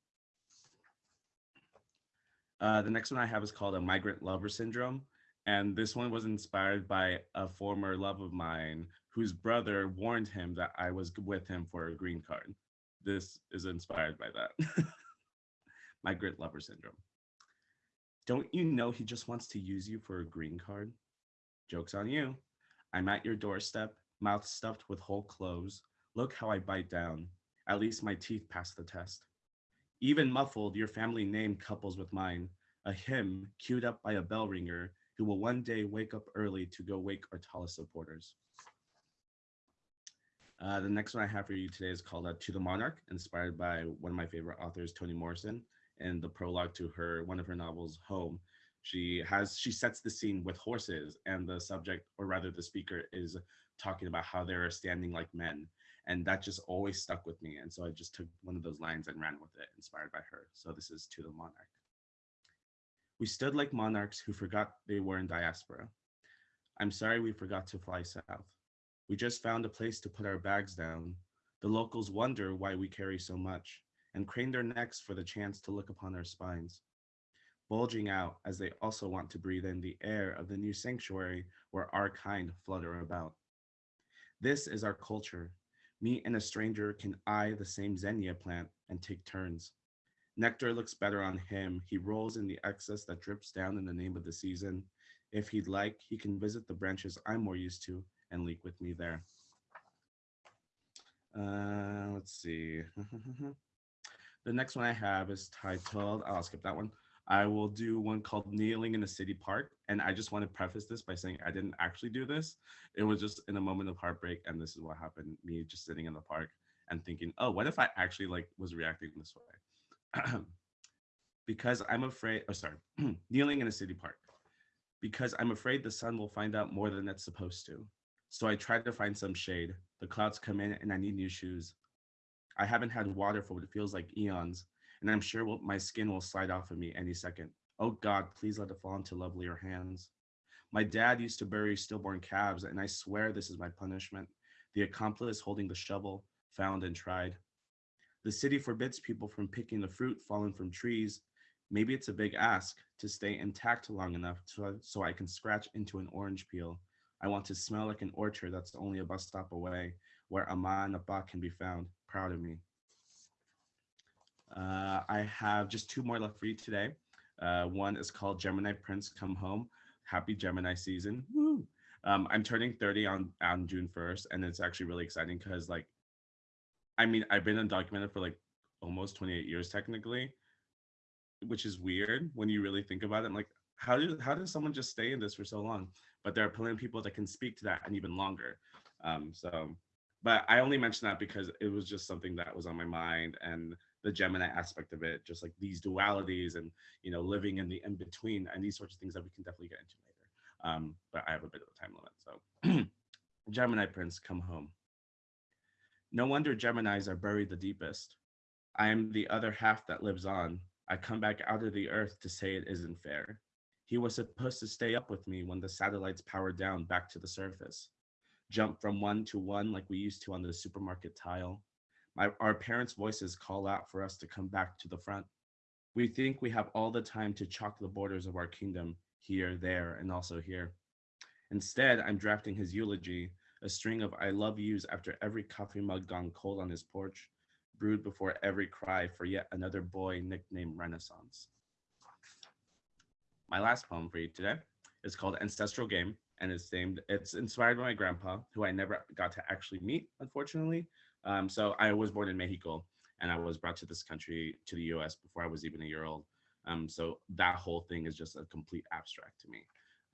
Uh, the next one I have is called a migrant lover syndrome. And this one was inspired by a former love of mine whose brother warned him that I was with him for a green card. This is inspired by that. migrant lover syndrome. Don't you know he just wants to use you for a green card? Joke's on you. I'm at your doorstep, mouth stuffed with whole cloves. Look how I bite down. At least my teeth pass the test. Even muffled, your family name couples with mine, a hymn queued up by a bell ringer who will one day wake up early to go wake our tallest supporters. Uh, the next one I have for you today is called uh, To the Monarch, inspired by one of my favorite authors, Toni Morrison, and the prologue to her one of her novels, Home. She has she sets the scene with horses, and the subject, or rather the speaker, is talking about how they're standing like men, and that just always stuck with me. And so I just took one of those lines and ran with it, inspired by her. So this is To the Monarch. We stood like monarchs who forgot they were in diaspora. I'm sorry we forgot to fly south. We just found a place to put our bags down. The locals wonder why we carry so much and crane their necks for the chance to look upon our spines, bulging out as they also want to breathe in the air of the new sanctuary where our kind flutter about. This is our culture. Me and a stranger can eye the same zinnia plant and take turns. Nectar looks better on him. He rolls in the excess that drips down in the name of the season. If he'd like, he can visit the branches I'm more used to and leak with me there. Uh, let's see. the next one I have is titled, I'll skip that one. I will do one called Kneeling in a City Park. And I just want to preface this by saying I didn't actually do this. It was just in a moment of heartbreak. And this is what happened me just sitting in the park and thinking, oh, what if I actually like was reacting this way? because I'm afraid, oh, sorry, kneeling in a city park. Because I'm afraid the sun will find out more than it's supposed to. So I try to find some shade. The clouds come in and I need new shoes. I haven't had water for what feels like eons, and I'm sure will- my skin will slide off of me any second. Oh God, please let it fall into lovelier hands. My dad used to bury stillborn calves, and I swear this is my punishment. The accomplice holding the shovel, found and tried. The city forbids people from picking the fruit fallen from trees. Maybe it's a big ask to stay intact long enough to, so I can scratch into an orange peel. I want to smell like an orchard that's only a bus stop away, where Ama and Abba can be found. Proud of me. Uh, I have just two more left for you today. Uh, one is called Gemini Prince Come Home. Happy Gemini season. Woo! Um, I'm turning 30 on, on June 1st, and it's actually really exciting because, like, I mean, I've been undocumented for like almost 28 years technically, which is weird when you really think about it. I'm like, how do how does someone just stay in this for so long? But there are plenty of people that can speak to that and even longer. Um, so but I only mention that because it was just something that was on my mind and the Gemini aspect of it, just like these dualities and you know living in the in between and these sorts of things that we can definitely get into later. Um, but I have a bit of a time limit, so Gemini Prince, come home. No wonder Geminis are buried the deepest. I am the other half that lives on. I come back out of the earth to say it isn't fair. He was supposed to stay up with me when the satellites powered down back to the surface. Jump from one to one like we used to on the supermarket tile. My, our parents' voices call out for us to come back to the front. We think we have all the time to chalk the borders of our kingdom here, there, and also here. Instead, I'm drafting his eulogy, a string of I love yous after every coffee mug gone cold on his porch, brewed before every cry for yet another boy nicknamed Renaissance. My last poem for you today is called Ancestral Game and it's named, it's inspired by my grandpa, who I never got to actually meet, unfortunately. Um, so I was born in Mexico and I was brought to this country, to the US before I was even a year old. Um, so that whole thing is just a complete abstract to me.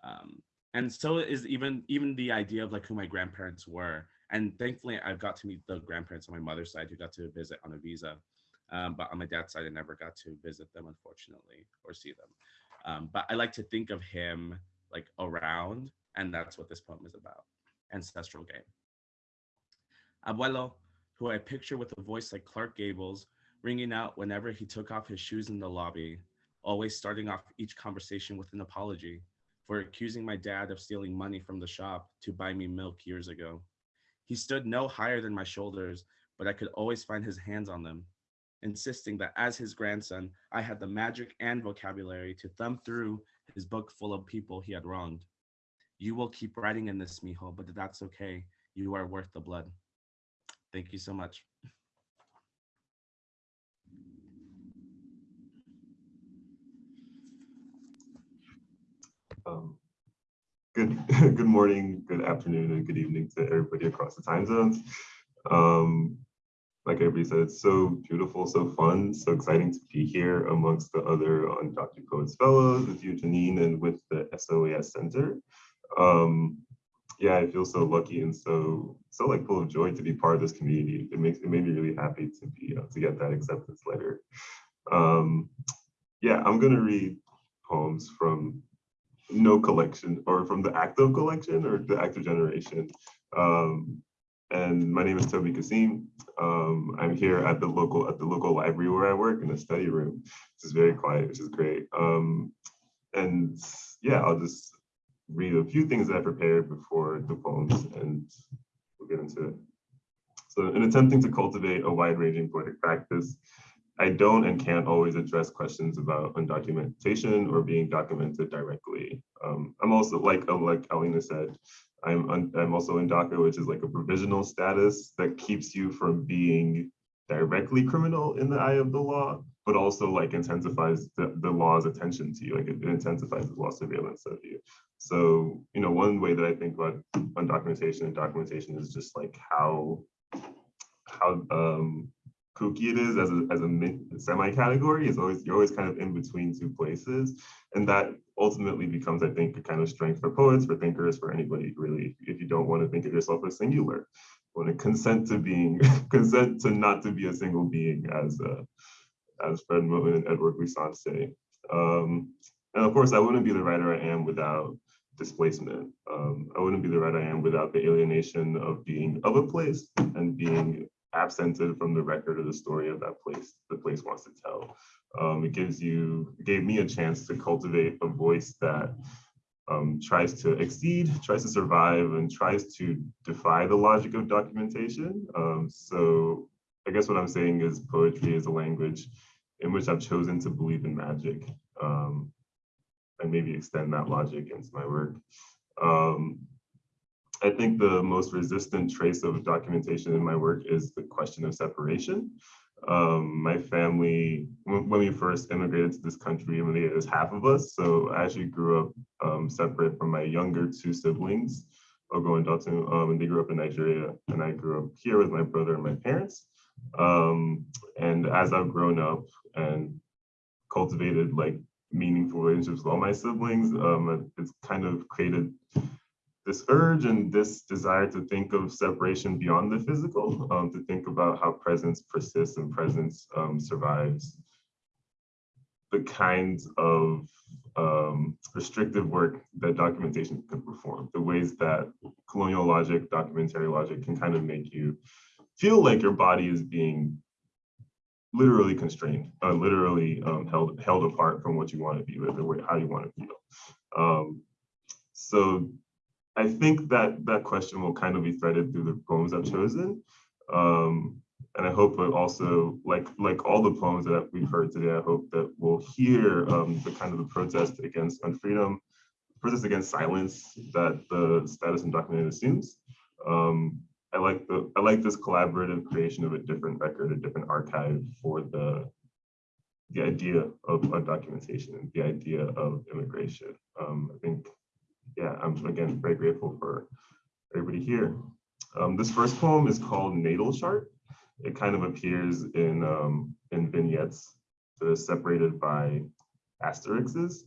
Um, and so is even even the idea of like who my grandparents were. And thankfully I've got to meet the grandparents on my mother's side who got to visit on a visa. Um, but on my dad's side, I never got to visit them, unfortunately, or see them. Um, but I like to think of him like around, and that's what this poem is about, ancestral game. Abuelo, who I picture with a voice like Clark Gable's, ringing out whenever he took off his shoes in the lobby, always starting off each conversation with an apology for accusing my dad of stealing money from the shop to buy me milk years ago. He stood no higher than my shoulders, but I could always find his hands on them, insisting that as his grandson, I had the magic and vocabulary to thumb through his book full of people he had wronged. You will keep writing in this, mijo, but that's okay. You are worth the blood. Thank you so much. Um, good, good morning, good afternoon, and good evening to everybody across the time zones. Um, like everybody said, it's so beautiful, so fun, so exciting to be here amongst the other Undocumented Poets Fellows with you, Janine, and with the SOAS Center. Um, yeah, I feel so lucky and so so like full of joy to be part of this community. It makes it made me really happy to be uh, to get that acceptance letter. Um, yeah, I'm gonna read poems from no collection or from the active collection or the active generation. Um, and my name is Tobi Kassim. Um, I'm here at the local at the local library where I work in the study room. This is very quiet, which is great. Um, and yeah, I'll just read a few things that I prepared before the poems and we'll get into it. So in attempting to cultivate a wide-ranging poetic practice, I don't and can't always address questions about undocumentation or being documented directly. Um, I'm also, like, like Alina said, I'm, I'm also in DACA, which is like a provisional status that keeps you from being directly criminal in the eye of the law, but also like intensifies the, the law's attention to you, like it, it intensifies the law surveillance of you. So, you know, one way that I think about undocumentation and documentation is just like how, how um, kooky it is as a, as a semi-category is always, you're always kind of in between two places. And that ultimately becomes, I think, a kind of strength for poets, for thinkers, for anybody really, if you don't want to think of yourself as singular, want to consent to being, consent to not to be a single being as, uh, as Fred Moten and Édouard Glissant say. Um, and of course, I wouldn't be the writer I am without displacement. Um, I wouldn't be the writer I am without the alienation of being of a place and being absented from the record of the story of that place the place wants to tell. Um, it gives you, gave me a chance to cultivate a voice that um, tries to exceed, tries to survive, and tries to defy the logic of documentation. Um, so I guess what I'm saying is poetry is a language in which I've chosen to believe in magic um, and maybe extend that logic into my work. Um, I think the most resistant trace of documentation in my work is the question of separation. Um, my family, when, we first immigrated to this country, it was half of us. So I actually grew up um, separate from my younger two siblings, Ogo and Dotun, um, and they grew up in Nigeria. And I grew up here with my brother and my parents. Um, and as I've grown up and cultivated like meaningful relationships with all my siblings, um, it's kind of created this urge and this desire to think of separation beyond the physical, um, to think about how presence persists and presence um, survives. The kinds of um, restrictive work that documentation can perform, the ways that colonial logic, documentary logic can kind of make you feel like your body is being literally constrained, uh, literally um, held held apart from what you want to be with, or how you want to feel. Um, so I think that that question will kind of be threaded through the poems I've chosen. Um, and I hope it also, like like all the poems that we've heard today, I hope that we'll hear um, the kind of the protest against unfreedom, protest against silence that the status undocumented assumes. Um, I like the I like this collaborative creation of a different record, a different archive for the the idea of undocumentation and the idea of immigration. Um, I think, yeah, I'm again very grateful for everybody here. Um, this first poem is called Natal Chart. It kind of appears in um, in vignettes that are separated by asterisks.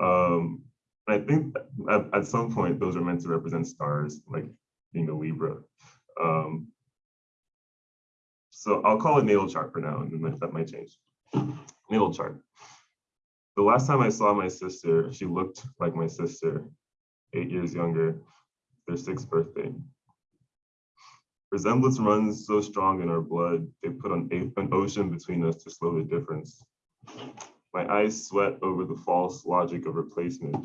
Um, I think at, at some point those are meant to represent stars, like being a Libra. Um, so I'll call it natal chart for now, and then that might change. Natal chart. The last time I saw my sister, she looked like my sister, eight years younger, their sixth birthday. Resemblance runs so strong in our blood, they put an, an ocean between us to slow the difference. My eyes sweat over the false logic of replacement.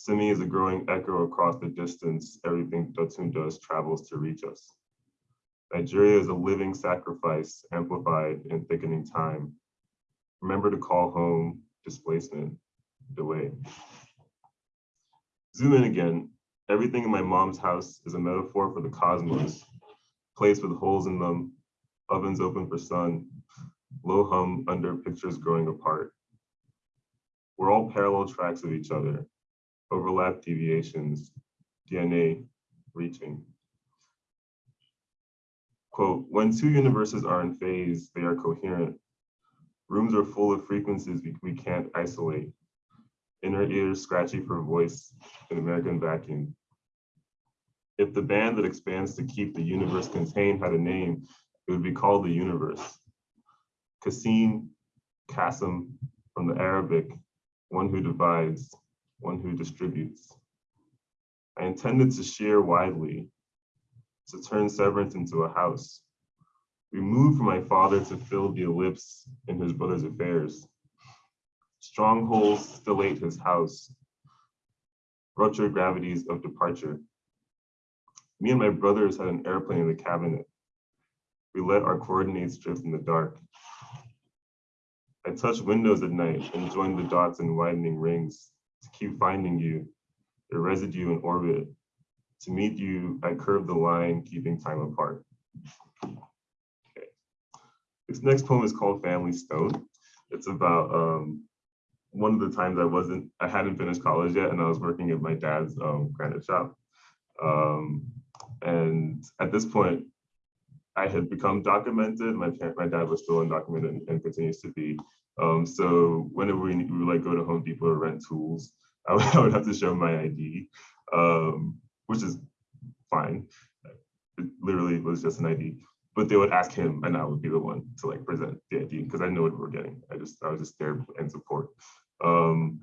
Simi is a growing echo across the distance. Everything Dotun does travels to reach us. Nigeria is a living sacrifice amplified in thickening time. Remember to call home displacement, delay. Zoom in again. Everything in my mom's house is a metaphor for the cosmos, place with holes in them, ovens open for sun, low hum under pictures growing apart. We're all parallel tracks of each other, overlap deviations, DNA reaching. Quote, when two universes are in phase, they are coherent. Rooms are full of frequencies we, we can't isolate. Inner ears scratchy for voice in American vacuum. If the band that expands to keep the universe contained had a name, it would be called the universe. Kassim, Kassim from the Arabic, one who divides, one who distributes. I intended to share widely, to turn severance into a house. We moved from my father to fill the ellipse in his brother's affairs. Strongholds still ate his house. Rupture gravities of departure. Me and my brothers had an airplane in the cabinet. We let our coordinates drift in the dark. I touched windows at night and joined the dots in widening rings to keep finding you, your residue in orbit. To meet you, I curve the line, keeping time apart. Okay. This next poem is called Family Stone. It's about um, one of the times I wasn't, I hadn't finished college yet, and I was working at my dad's um, granite shop. Um, and at this point, I had become documented. My my dad was still undocumented and, and continues to be. Um, so whenever we, we would like go to Home Depot or rent tools, I would, I would have to show my ID, um, which is fine. It literally was just an ID. But they would ask him, and I would be the one to like present the ID because I know what we we're getting. I just I was just there and support. Um,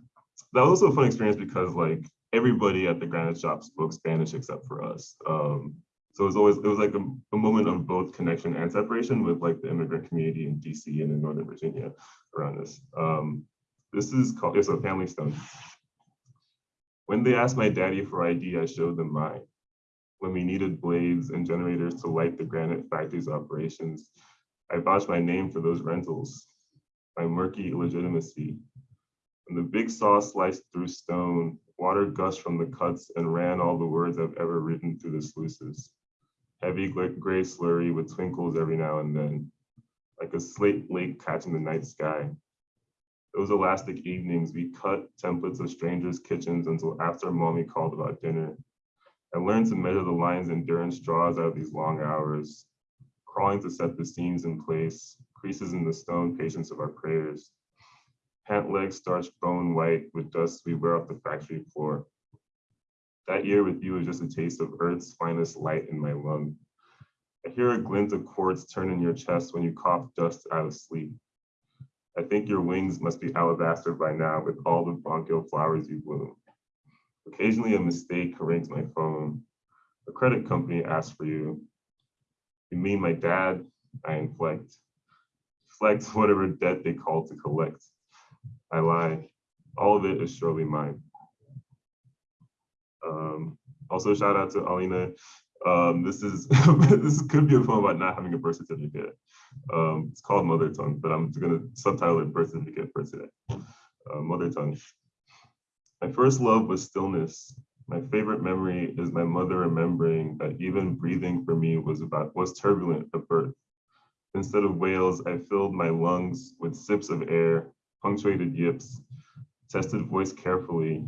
that was also a fun experience because like everybody at the granite shop spoke Spanish except for us. Um, so it was always, it was like a, a, moment of both connection and separation with like the immigrant community in DC and in Northern Virginia around this. Um, this is called, it's a family stone. When they asked my daddy for ID, I showed them mine. When we needed blades and generators to light the granite factory's operations, I vouched my name for those rentals, my murky illegitimacy. When the big saw sliced through stone, water gushed from the cuts and ran all the words I've ever written through the sluices heavy gray slurry with twinkles every now and then, like a slate lake catching the night sky. Those elastic evenings, we cut templates of strangers' kitchens until after mommy called about dinner. I learned to measure the lines endurance draws out of these long hours, crawling to set the seams in place, creases in the stone patience of our prayers. Pant legs starched bone white with dust we wear off the factory floor. That year with you was just a taste of Earth's finest light in my lung. I hear a glint of quartz turn in your chest when you cough dust out of sleep. I think your wings must be alabaster by now with all the bronchial flowers you bloom. Occasionally a mistake rings my phone. A credit company asks for you. You mean my dad? I inflect. Reflect whatever debt they call to collect. I lie. All of it is surely mine. Um, also, shout out to Alina. Um, this is this could be a poem about not having a birth certificate. Um, it's called Mother Tongue, but I'm gonna subtitle it Birth Certificate for today. Uh, Mother Tongue. My first love was stillness. My favorite memory is my mother remembering that even breathing for me was about was turbulent at birth. Instead of wails, I filled my lungs with sips of air, punctuated yips, tested voice carefully,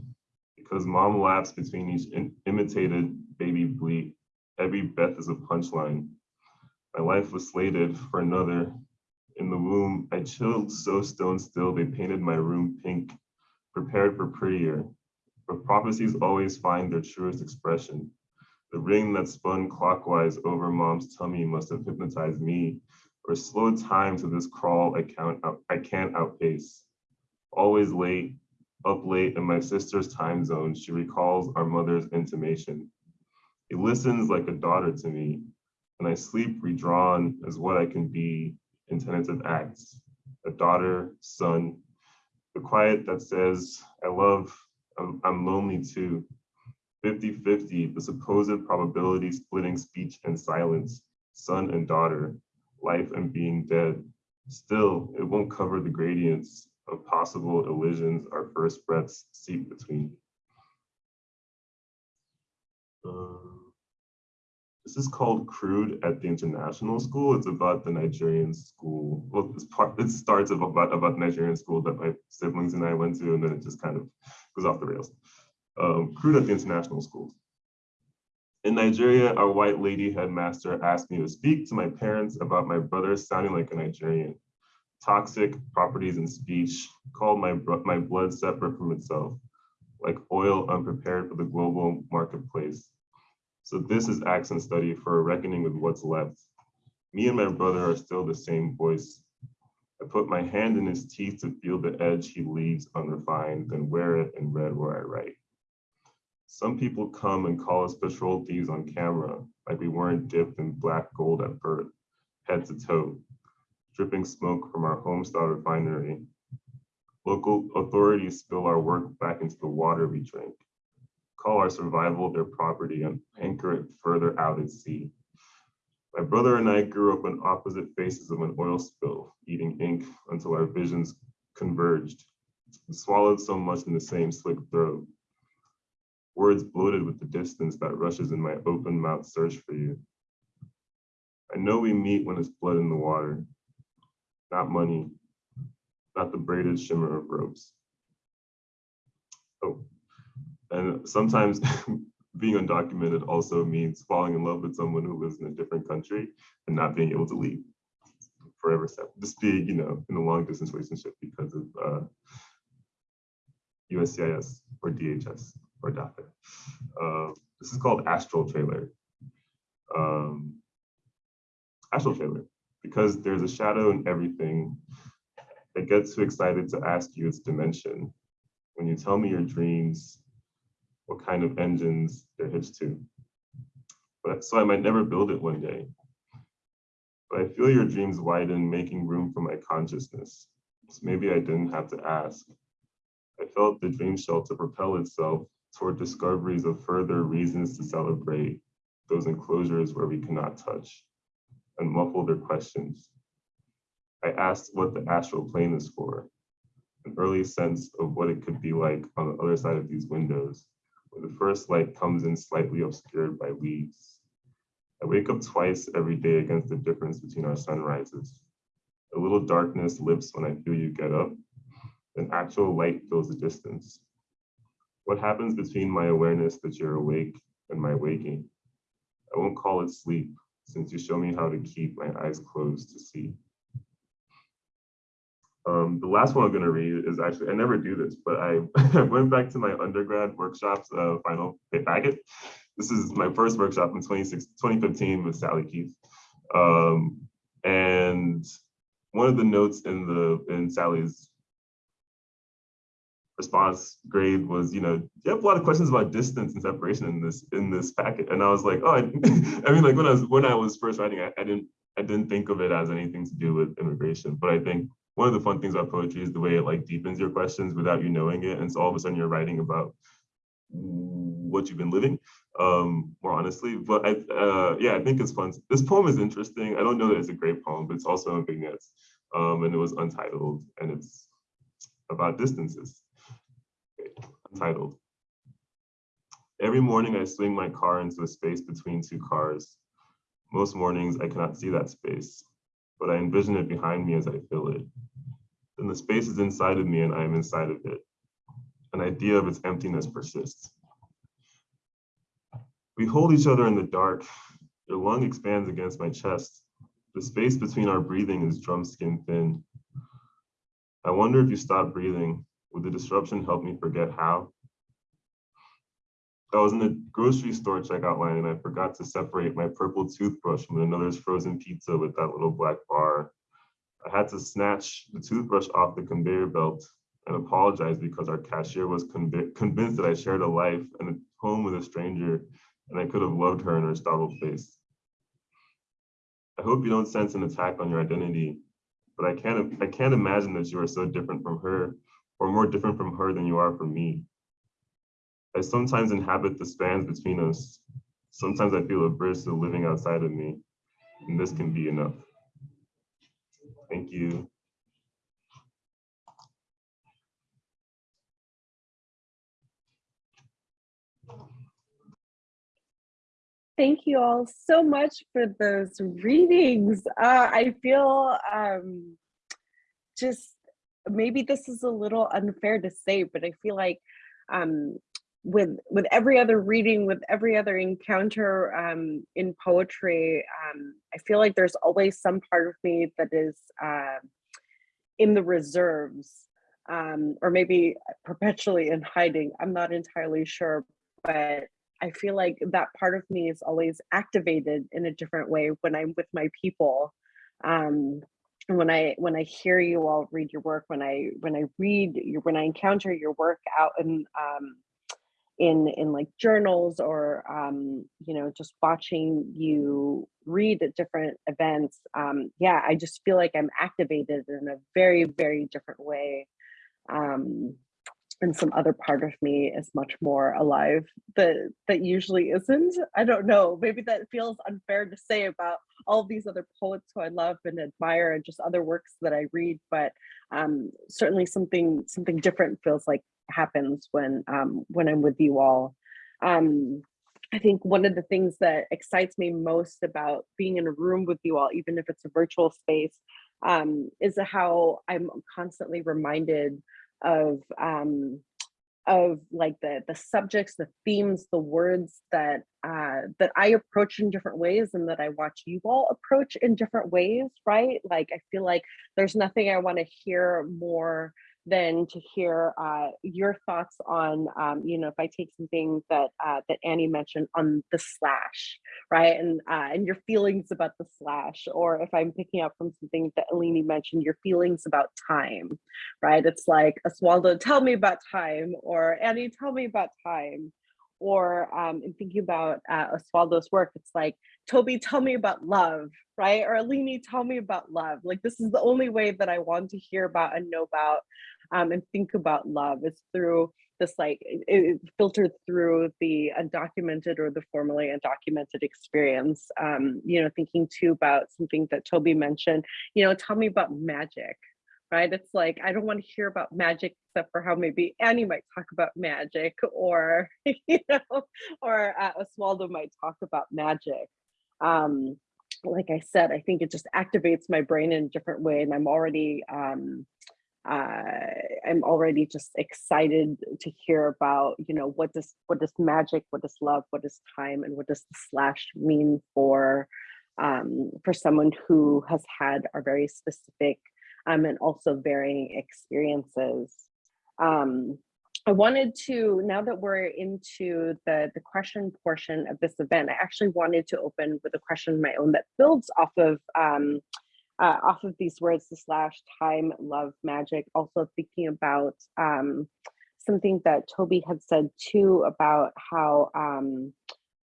because mom laughs between each imitated baby bleat. Every breath is a punchline. My life was slated for another. In the womb, I chilled so stone still, they painted my room pink, prepared for prettier. But prophecies always find their truest expression. The ring that spun clockwise over mom's tummy must have hypnotized me, or slowed time to this crawl I can't, out, I can't outpace. Always late, up late in my sister's time zone, she recalls our mother's intimation. It listens like a daughter to me, and I sleep redrawn as what I can be in tentative acts. A daughter, son, the quiet that says, I love, I'm, I'm lonely too. 50-50, the supposed probability splitting speech and silence, son and daughter, life and being dead. Still, it won't cover the gradients of possible elisions our first breaths seep between. Um, this is called Crude at the International School. It's about the Nigerian school. Well, part, it starts about, about Nigerian school that my siblings and I went to, and then it just kind of goes off the rails. Um, crude at the International School. In Nigeria, our white lady headmaster asked me to speak to my parents about my brother sounding like a Nigerian. Toxic properties in speech called my, my blood separate from itself, like oil unprepared for the global marketplace. So this is accent study for a reckoning with what's left. Me and my brother are still the same voice. I put my hand in his teeth to feel the edge he leaves unrefined, then wear it in red where I write. Some people come and call us patrol thieves on camera, like we weren't dipped in black gold at birth, head to toe, dripping smoke from our homestyle refinery. Local authorities spill our work back into the water we drink, call our survival their property and anchor it further out at sea. My brother and I grew up on opposite faces of an oil spill, eating ink until our visions converged. We swallowed so much in the same slick throat. Words bloated with the distance that rushes in my open mouth search for you. I know we meet when it's blood in the water, not money, not the braided shimmer of ropes. Oh, and sometimes being undocumented also means falling in love with someone who lives in a different country and not being able to leave forever. Just being, you know, in a long distance relationship because of uh, USCIS or DHS or DACA. Uh, this is called Astral Trailer. Um, Astral Trailer, because there's a shadow in everything. I gets too excited to ask you its dimension. When you tell me your dreams, what kind of engines they're hitched to. But so I might never build it one day. But I feel your dreams widen, making room for my consciousness. So maybe I didn't have to ask. I felt the dream shelter propel itself toward discoveries of further reasons to celebrate those enclosures where we cannot touch and muffle their questions. I asked what the astral plane is for, an early sense of what it could be like on the other side of these windows, the first light comes in slightly obscured by leaves. I wake up twice every day against the difference between our sunrises. A little darkness lifts when I feel you get up, then actual light fills the distance. What happens between my awareness that you're awake and my waking? I won't call it sleep, since you show me how to keep my eyes closed to see. Um, the last one I'm gonna read is actually, I never do this, but I, I went back to my undergrad workshops uh, final packet. This is my first workshop in 26 2015 with Sally Keith. Um, and one of the notes in the in Sally's response grade was, you know, you have a lot of questions about distance and separation in this in this packet. And I was like, oh, I, I mean, like when I was when I was first writing, I, I didn't I didn't think of it as anything to do with immigration. But I think one of the fun things about poetry is the way it like deepens your questions without you knowing it. And so all of a sudden you're writing about what you've been living um more honestly. But i uh yeah i think it's fun. This poem is interesting. I don't know that it's a great poem but it's also in vignettes um and it was untitled and it's about distances. Untitled. Every morning i swing my car into a space between two cars. Most mornings i cannot see that space but i envision it behind me as i fill it then the space is inside of me and i am inside of it an idea of its emptiness persists. We hold each other in the dark. Your lung expands against my chest. The space between our breathing is drum skin thin. I wonder if you stop breathing, would the disruption help me forget how? I was in the grocery store checkout line and I forgot to separate my purple toothbrush from another's frozen pizza with that little black bar. I had to snatch the toothbrush off the conveyor belt and apologize because our cashier was conv convinced that I shared a life and a home with a stranger and I could have loved her in her startled face. I hope you don't sense an attack on your identity, but I can't, I can't imagine that you are so different from her or more different from her than you are from me. I sometimes inhabit the spans between us. Sometimes I feel a bridge to living outside of me, and this can be enough. Thank you. Thank you all so much for those readings. Uh, I feel um, just maybe this is a little unfair to say, but I feel like um, with with every other reading, with every other encounter um, in poetry, um, I feel like there's always some part of me that is uh, in the reserves, um, or maybe perpetually in hiding. I'm not entirely sure, but I feel like that part of me is always activated in a different way when I'm with my people. Um, when I when I hear you all read your work, when I when I read your when I encounter your work out in um, in in like journals or um, you know just watching you read at different events, um, yeah, I just feel like I'm activated in a very very different way. Um, and some other part of me is much more alive that that usually isn't. I don't know. Maybe that feels unfair to say about all these other poets who i love and admire and just other works that i read but um, certainly something something different feels like happens when um, when i'm with you all. Um, I think one of the things that excites me most about being in a room with you all, even if it's a virtual space, um, is how I'm constantly reminded of um, of like the the subjects, the themes, the words that uh, that I approach in different ways, and that I watch you all approach in different ways. Right? Like I feel like there's nothing I want to hear more than to hear uh, your thoughts on, um, you know, if I take something that uh, that Annie mentioned on the slash, right, and uh, and your feelings about the slash, or if I'm picking up from something that Alini mentioned, your feelings about time, right? It's like Oswaldo, tell me about time, or Annie, tell me about time, or um, in thinking about uh, Oswaldo's work, it's like, Tobi, tell me about love, right? Or Alini, tell me about love. Like this is the only way that I want to hear about and know about um, and think about love is through this like it, it filtered through the undocumented or the formally undocumented experience. Um, you know, thinking too about something that Tobi mentioned, you know, tell me about magic, right? It's like, I don't want to hear about magic except for how maybe Annie might talk about magic or, you know, or uh, Oswaldo might talk about magic. Um, like I said, I think it just activates my brain in a different way and I'm already, um, I'm already just excited to hear about, you know, what does what does magic, what does love, what does time, and what does the slash mean for um, for someone who has had our very specific um, and also varying experiences. Um, I wanted to, now that we're into the, the question portion of this event, I actually wanted to open with a question of my own that builds off of um, uh, off of these words, the slash time, love, magic, also thinking about um, something that Tobi had said too about how um,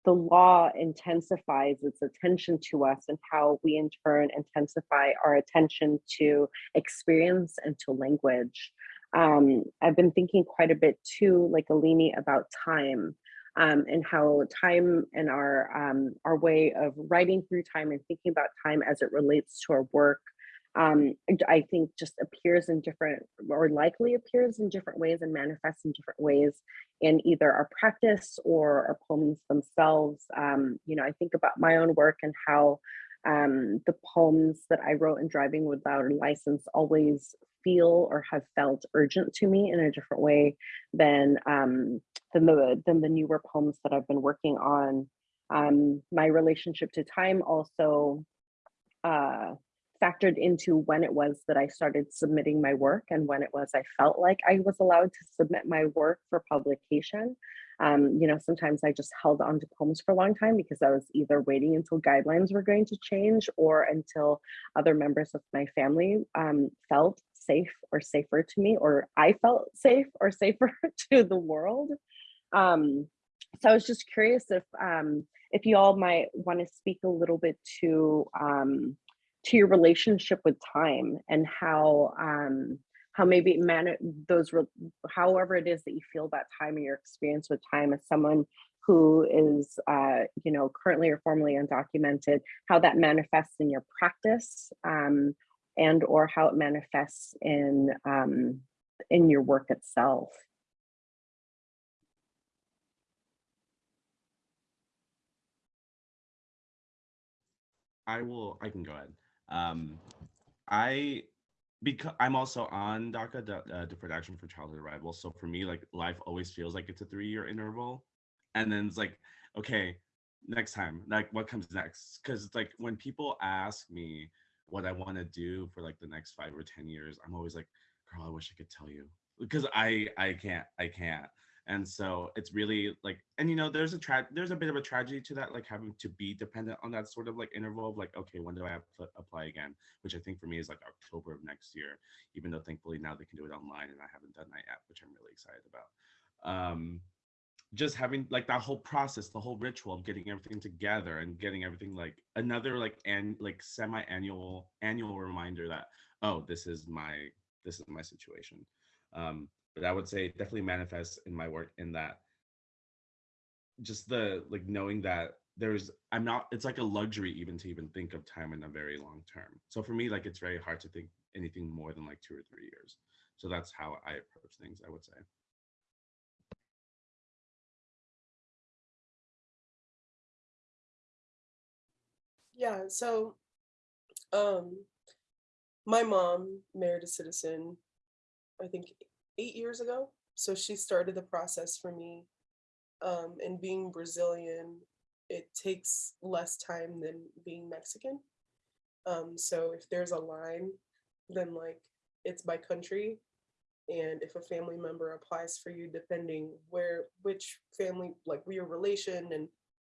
the law intensifies its attention to us and how we in turn intensify our attention to experience and to language. Um, I've been thinking quite a bit too, like Alini, about time um, and how time and our um, our way of writing through time and thinking about time as it relates to our work, um, I think just appears in different or likely appears in different ways and manifests in different ways in either our practice or our poems themselves. Um, you know, I think about my own work and how um, the poems that I wrote in Driving Without a License always feel or have felt urgent to me in a different way than um, than the than the newer poems that I've been working on. Um, my relationship to time also uh, factored into when it was that I started submitting my work and when it was I felt like I was allowed to submit my work for publication. Um, you know, sometimes I just held on to poems for a long time because I was either waiting until guidelines were going to change or until other members of my family um, felt safe or safer to me, or I felt safe or safer to the world. Um, so I was just curious if um, if you all might want to speak a little bit to um, to your relationship with time and how um, how maybe man those however it is that you feel about time and your experience with time as someone who is uh, you know currently or formerly undocumented how that manifests in your practice um, and or how it manifests in um, in your work itself I will, I can go ahead. Um, I, because I'm also on DACA, uh, Deferred Action for Childhood Arrival. So for me, like life always feels like it's a three year interval. And then it's like, okay, next time, like what comes next? Because it's like when people ask me what I want to do for like the next five or 10 years, I'm always like, girl, I wish I could tell you because I, I can't, I can't and so it's really like and you know there's a tra- there's a bit of a tragedy to that like having to be dependent on that sort of like interval of like okay when do i apply again? Which i think for me is like october of next year even though thankfully now they can do it online and i haven't done that yet which i'm really excited about. Um just having like that whole process the whole ritual of getting everything together and getting everything like another like and like semi-annual annual reminder that oh this is my this is my situation. Um but I would say definitely manifests in my work in that just the like knowing that there's I'm not it's like a luxury even to even think of time in a very long term. So for me, like it's very hard to think anything more than like two or three years. So that's how I approach things, I would say. Yeah, so um my mom married a citizen, I think eight years ago. So she started the process for me. Um, and being Brazilian, it takes less time than being Mexican. Um, so if there's a line, then like it's by country. And if a family member applies for you, depending where, which family, like your relation, and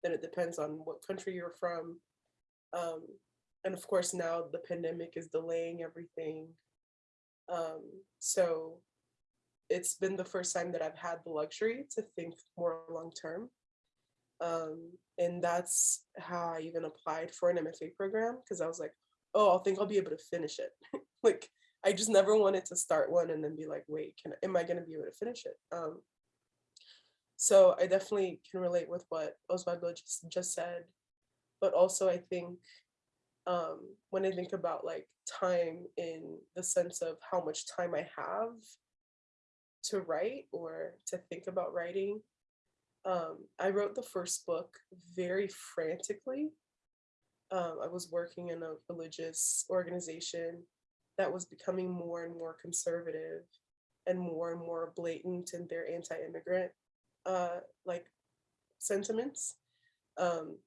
then it depends on what country you're from. Um, and of course now the pandemic is delaying everything. Um, so it's been the first time that I've had the luxury to think more long term. Um, and that's how I even applied for an MFA program because I was like, oh, I think I'll be able to finish it. like I just never wanted to start one and then be like, wait, can am I gonna be able to finish it? Um, so I definitely can relate with what Osvaldo just, just said, but also I think um, when I think about like time in the sense of how much time I have to write or to think about writing. Um, I wrote the first book very frantically. Um, I was working in a religious organization that was becoming more and more conservative and more and more blatant in their anti-immigrant uh, like sentiments. Um,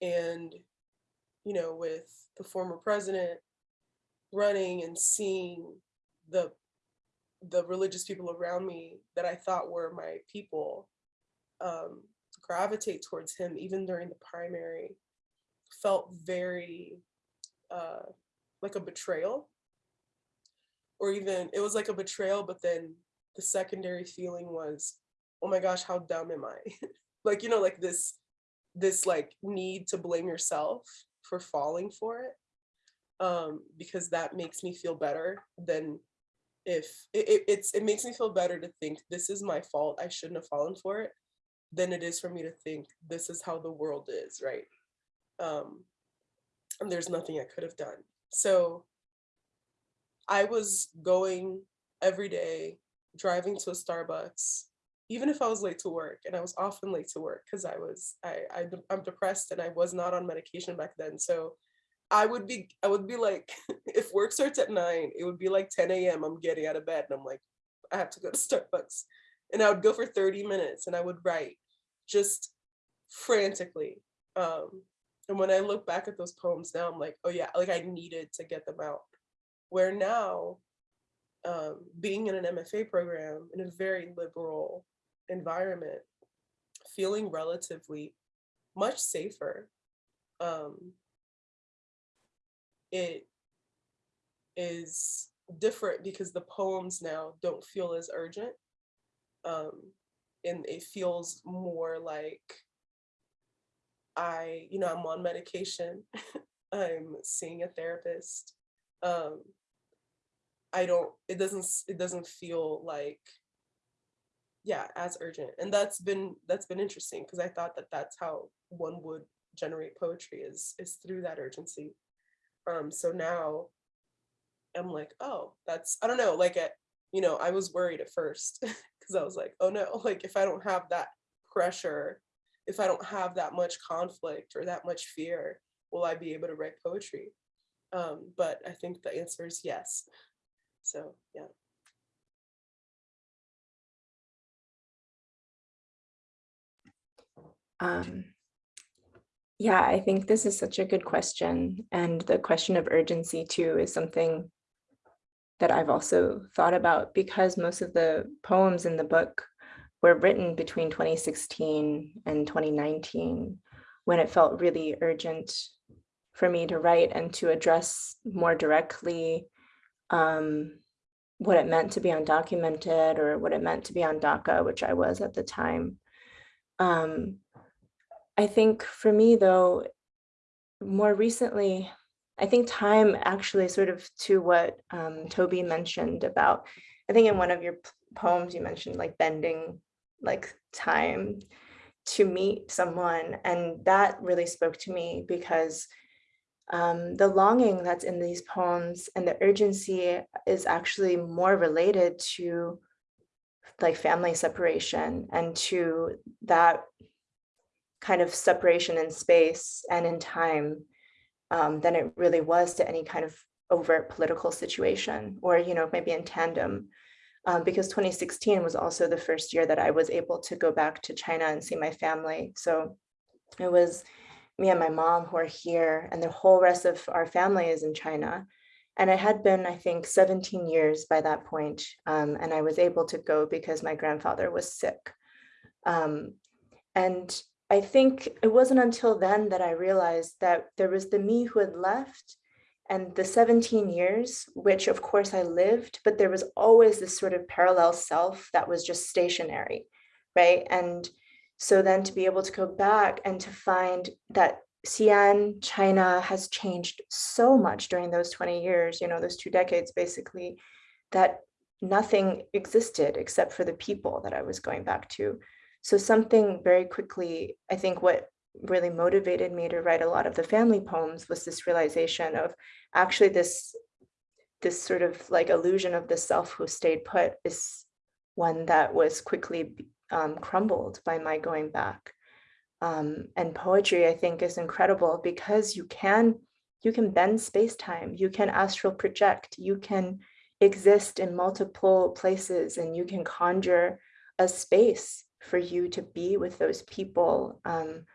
and, you know, with the former president running and seeing the the religious people around me that I thought were my people um, gravitate towards him even during the primary felt very uh, like a betrayal. Or even it was like a betrayal but then the secondary feeling was oh my gosh how dumb am i? Like you know like this this like need to blame yourself for falling for it um because that makes me feel better than if it, it, it's it makes me feel better to think this is my fault i shouldn't have fallen for it than it is for me to think this is how the world is right? Um and there's nothing i could have done. So i was going every day driving to a starbucks even if i was late to work and i was often late to work because i was I, I i'm depressed and i was not on medication back then so I would be, I would be like, if work starts at nine, it would be like 10 a.m. I'm getting out of bed and I'm like, I have to go to Starbucks. And I would go for 30 minutes and I would write just frantically. Um, and when I look back at those poems now, I'm like, oh yeah, like I needed to get them out. Where now, um, being in an MFA program in a very liberal environment, feeling relatively much safer, um, it is different because the poems now don't feel as urgent. Um, and it feels more like I, you know, I'm on medication. I'm seeing a therapist. Um, I don't, it doesn't, it doesn't feel like, yeah, as urgent. And that's been, that's been interesting because I thought that that's how one would generate poetry is, is through that urgency. Um, so now I'm like, oh, that's, I don't know, like, at, you know, I was worried at first because I was like, oh no, like if I don't have that pressure, if I don't have that much conflict or that much fear, will I be able to write poetry? Um, but I think the answer is yes. So yeah. Um, yeah, I think this is such a good question. And the question of urgency too is something that I've also thought about because most of the poems in the book were written between 2016 and 2019 when it felt really urgent for me to write and to address more directly um, what it meant to be undocumented or what it meant to be on DACA, which I was at the time. Um, I think for me though, more recently, I think time actually sort of to what um, Tobi mentioned about, I think in one of your poems you mentioned like bending like time to meet someone and that really spoke to me because um, the longing that's in these poems and the urgency is actually more related to like family separation and to that kind of separation in space and in time um, than it really was to any kind of overt political situation or, you know, maybe in tandem. Um, because 2016 was also the first year that I was able to go back to China and see my family. So it was me and my mom who are here and the whole rest of our family is in China. And it had been, I think, 17 years by that point, um, and I was able to go because my grandfather was sick. Um, and I think it wasn't until then that I realized that there was the me who had left and the 17 years, which of course I lived, but there was always this sort of parallel self that was just stationary, right? And so then to be able to go back and to find that Xi'an, China has changed so much during those 20 years, you know, those two decades basically, that nothing existed except for the people that I was going back to. So something very quickly, I think what really motivated me to write a lot of the family poems was this realization of actually this this sort of like illusion of the self who stayed put is one that was quickly um, crumbled by my going back. Um, and poetry, I think, is incredible because you can you can bend space-time, you can astral project, you can exist in multiple places and you can conjure a space for you to be with those people. Um,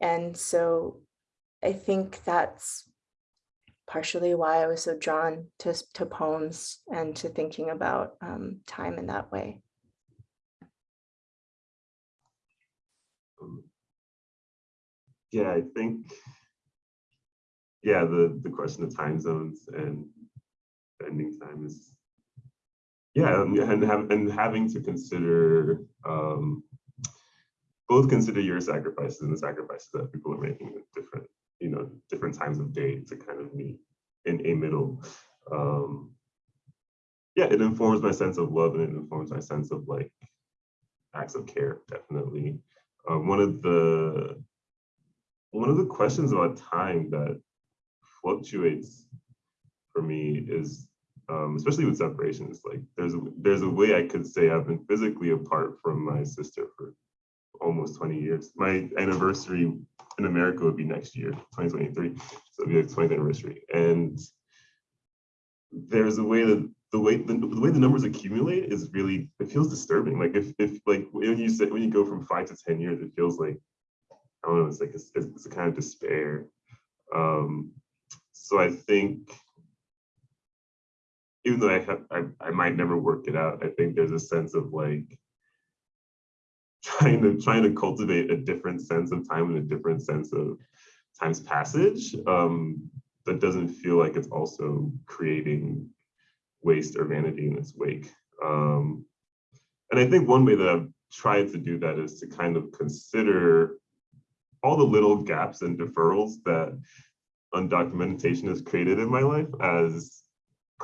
and so I think that's partially why I was so drawn to, to poems and to thinking about um, time in that way. Yeah, I think, yeah, the, the question of time zones and spending time is, yeah, and, and have, and having to consider, um, both consider your sacrifices and the sacrifices that people are making at different, you know, different times of day to kind of meet in a middle. Um, yeah, it informs my sense of love and it informs my sense of like acts of care, definitely. Um, one of the one of the questions about time that fluctuates for me is um, especially with separations like there's a, there's a way I could say I've been physically apart from my sister for almost 20 years. My anniversary in America would be next year, 2023. So it'd be like 20th anniversary. And there's a way that the way the, the way the numbers accumulate is really it feels disturbing. Like if if like when you say when you go from five to 10 years, it feels like I don't know, it's like it's, it's a kind of despair. Um, so I think even though I have I, I might never work it out, I think there's a sense of like trying to trying to cultivate a different sense of time and a different sense of time's passage um, that doesn't feel like it's also creating waste or vanity in its wake. Um, and I think one way that I've tried to do that is to kind of consider all the little gaps and deferrals that undocumentation has created in my life as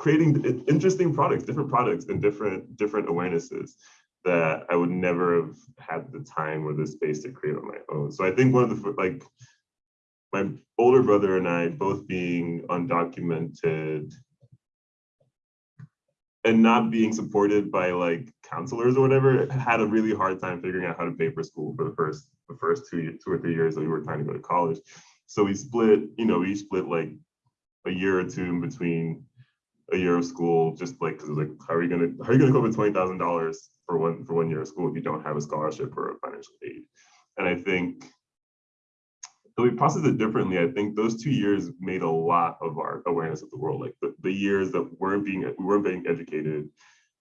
creating interesting products, different products and different different awarenesses that I would never have had the time or the space to create on my own. So I think one of the like my older brother and I both being undocumented and not being supported by like counselors or whatever had a really hard time figuring out how to pay for school for the first the first two two or three years that we were trying to go to college. So we split, you know, we split like a year or two in between a year of school, just like because like, how are you gonna how are you gonna with twenty thousand dollars for one for one year of school if you don't have a scholarship or a financial aid? And I think so we processed it differently. I think those two years made a lot of our awareness of the world. Like the, the years that weren't being we weren't being educated,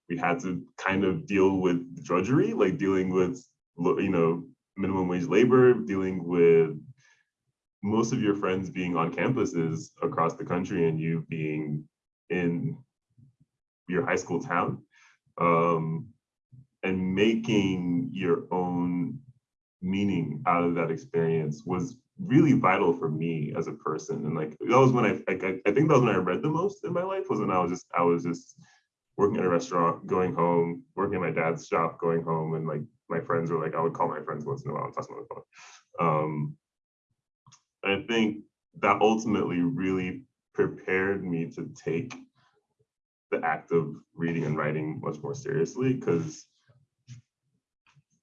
we had to kind of deal with drudgery, like dealing with you know minimum wage labor, dealing with most of your friends being on campuses across the country and you being in your high school town um, and making your own meaning out of that experience was really vital for me as a person. And like that was when I, like, I think that was when I read the most in my life was when I was just I was just working at a restaurant going home working at my dad's shop going home and like my friends were like I would call my friends once in a while and talk on the phone. Um I think that ultimately really prepared me to take the act of reading and writing much more seriously because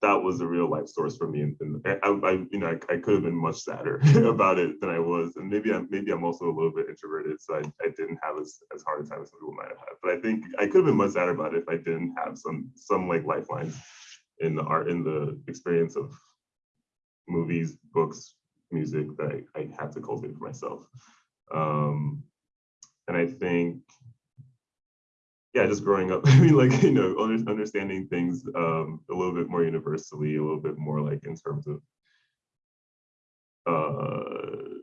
that was a real life source for me. And, and I, I, you know, I, I could have been much sadder about it than I was. And maybe I'm, maybe I'm also a little bit introverted, so I, I didn't have as, as hard a time as some people might have had. But I think I could have been much sadder about it if I didn't have some, some like lifelines in the art, in the experience of movies, books, music that I, I had to cultivate for myself. Um, and I think yeah, just growing up, I mean, like, you know, under, understanding things um, a little bit more universally, a little bit more like in terms of uh,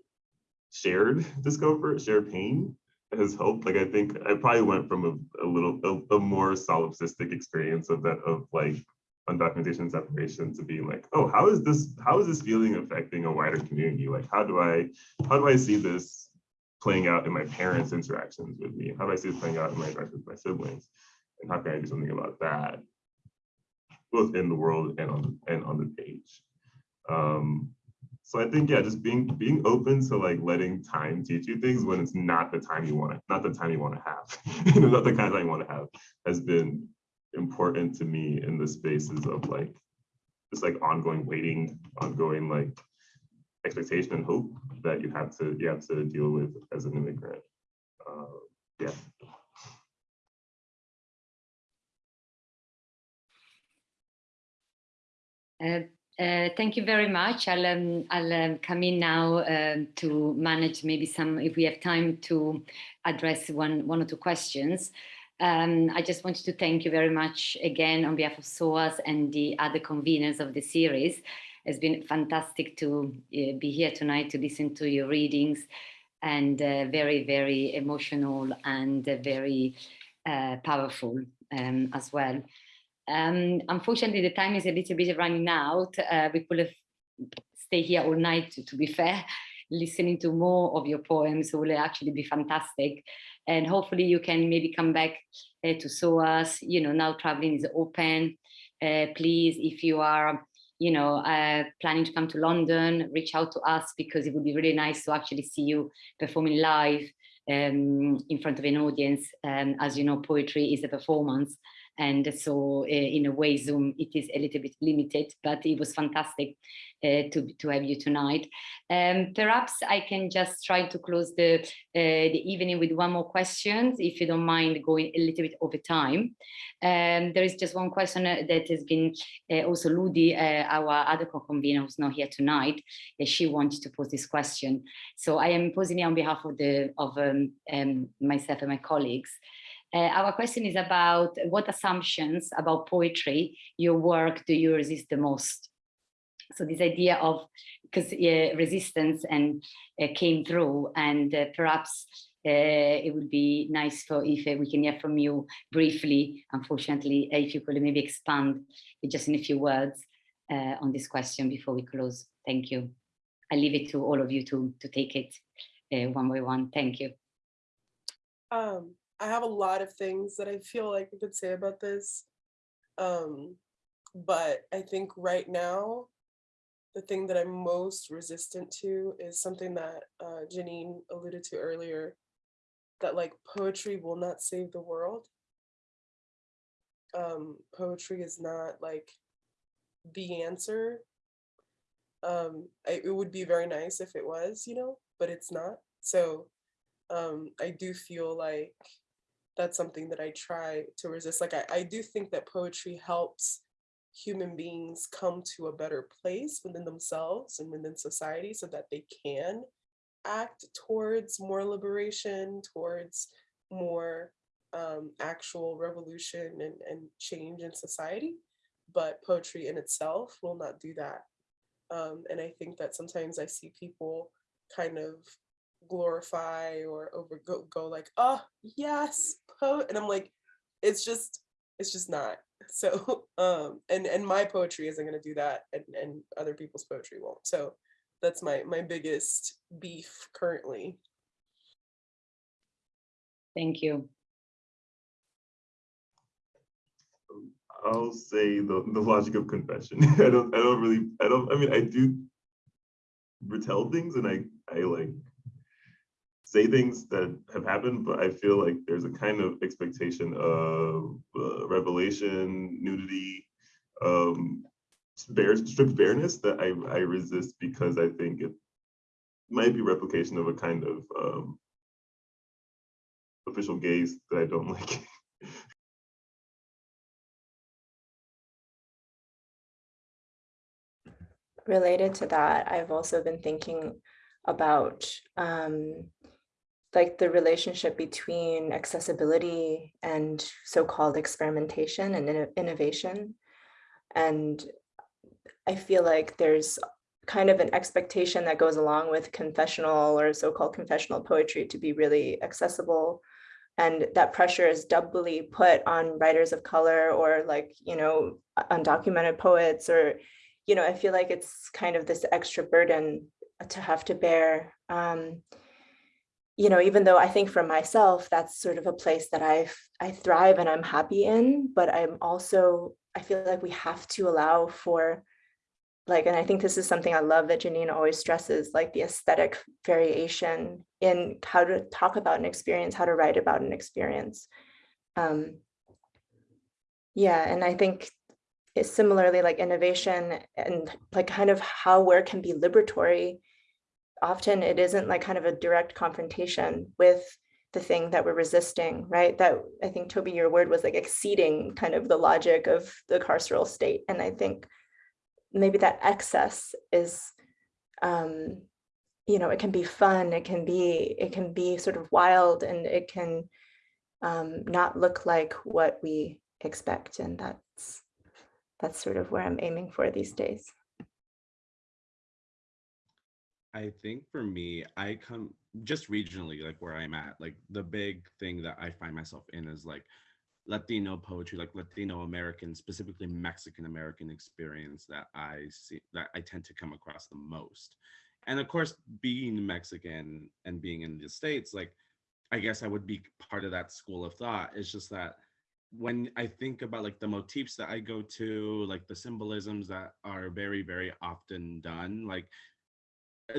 shared discomfort, shared pain has helped. Like, I think I probably went from a, a little, a, a more solipsistic experience of that, of like undocumentation separation to being like, oh, how is this, how is this feeling affecting a wider community? Like, how do I, how do I see this playing out in my parents' interactions with me? How do I see it playing out in my interactions with my siblings? And how can I do something about that, both in the world and on and on the page? Um, so I think yeah, just being being open to like letting time teach you things when it's not the time you want to, not the time you want to have, you know, not the kind of time you want to have, has been important to me in the spaces of like this like ongoing waiting, ongoing like expectation and hope that you have to you have to deal with as an immigrant. Uh, yeah. Uh, Uh, thank you very much. I'll, um, I'll um, come in now um, to manage maybe some, if we have time to address one, one or two questions. Um, I just wanted to thank you very much again on behalf of SOAS and the other conveners of the series. It's been fantastic to uh, be here tonight to listen to your readings and uh, very, very emotional and uh, very powerful um, as well. Um, unfortunately, the time is a little bit running out. Uh, we could have stayed here all night, to, to, be fair, listening to more of your poems will actually be fantastic. And hopefully you can maybe come back uh, to SOAS, you know, now traveling is open. Uh, please, if you are, you know, uh, planning to come to London, reach out to us because it would be really nice to actually see you performing live um, in front of an audience. Um, as you know, poetry is a performance and so uh, in a way zoom it is a little bit limited but it was fantastic uh, to to have you tonight. Um, perhaps i can just try to close the uh, the evening with one more question if you don't mind going a little bit over time. Um, there is just one question that has been also ludi our other co-convener who's not here tonight she wanted to pose this question. So i am posing it on behalf of the of um, um myself and my colleagues uh, our question is about what assumptions about poetry, your work, do you resist the most? So this idea of, because uh, resistance and uh, came through and uh, perhaps uh, it would be nice for if uh, we can hear from you briefly, unfortunately, if you could maybe expand just in a few words on this question before we close. Thank you. I leave it to all of you to, to take it one by one. Thank you. Um, I have a lot of things that I feel like I could say about this. Um, but I think right now, the thing that I'm most resistant to is something that uh, Janine alluded to earlier, that like poetry will not save the world. Um, poetry is not like the answer. Um, I, it would be very nice if it was, you know, but it's not. So um, I do feel like that's something that I try to resist. Like I, I do think that poetry helps human beings come to a better place within themselves and within society so that they can act towards more liberation, towards more um, actual revolution and, and change in society. But poetry in itself will not do that. Um, and I think that sometimes I see people kind of glorify or over go, go like, oh yes, po and I'm like, it's just, it's just not. So um and and my poetry isn't gonna do that and, and other people's poetry won't. So that's my my biggest beef currently. Thank you. I'll say the, the logic of confession. I don't I don't really I don't I mean I do retell things and I I like say things that have happened, but I feel like there's a kind of expectation of uh, revelation, nudity, um, bare, strict bareness that I, I resist because I think it might be replication of a kind of um, official gaze that I don't like. Related to that, I've also been thinking about um, like the relationship between accessibility and so-called experimentation and innovation. And I feel like there's kind of an expectation that goes along with confessional or so-called confessional poetry to be really accessible. And that pressure is doubly put on writers of color or like, you know, undocumented poets or, you know, I feel like it's kind of this extra burden to have to bear. Um, you know, even though I think for myself, that's sort of a place that I I thrive and I'm happy in, but I'm also, I feel like we have to allow for like, and I think this is something I love that Janine always stresses, like the aesthetic variation in how to talk about an experience, how to write about an experience. Um, yeah, and I think it's similarly like innovation and like kind of how work can be liberatory often it isn't like kind of a direct confrontation with the thing that we're resisting, right? That I think Tobi, your word was like exceeding kind of the logic of the carceral state. And I think maybe that excess is, um, you know, it can be fun, it can be, it can be sort of wild and it can um, not look like what we expect. And that's, that's sort of where I'm aiming for these days. I think for me, I come just regionally, like where I'm at, like the big thing that I find myself in is like Latino poetry, like Latino American, specifically Mexican American experience that I see that I tend to come across the most. And of course, being Mexican and being in the States, like I guess I would be part of that school of thought. It's just that when I think about like the motifs that I go to, like the symbolisms that are very, very often done, like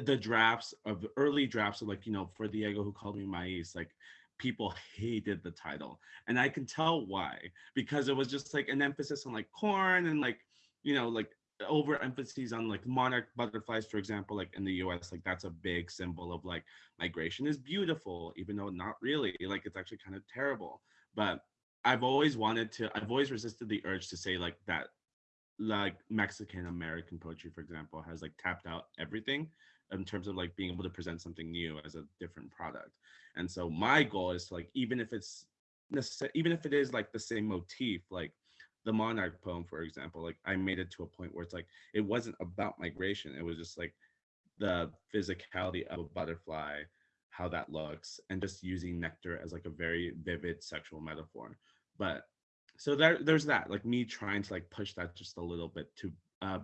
the drafts of early drafts of like, you know, for Diego who called me Maíz, like people hated the title. And I can tell why, because it was just like an emphasis on like corn and like, you know, like overemphasis on like monarch butterflies, for example, like in the US, like that's a big symbol of like migration is beautiful, even though not really, like it's actually kind of terrible. But I've always wanted to, I've always resisted the urge to say like that, like Mexican American poetry, for example, has like tapped out everything in terms of like being able to present something new as a different product. And so my goal is to like, even if it's necessary, even if it is like the same motif, like the monarch poem, for example, like I made it to a point where it's like, it wasn't about migration. It was just like the physicality of a butterfly, how that looks, and just using nectar as like a very vivid sexual metaphor. But so there, there's that, like me trying to like push that just a little bit to uh,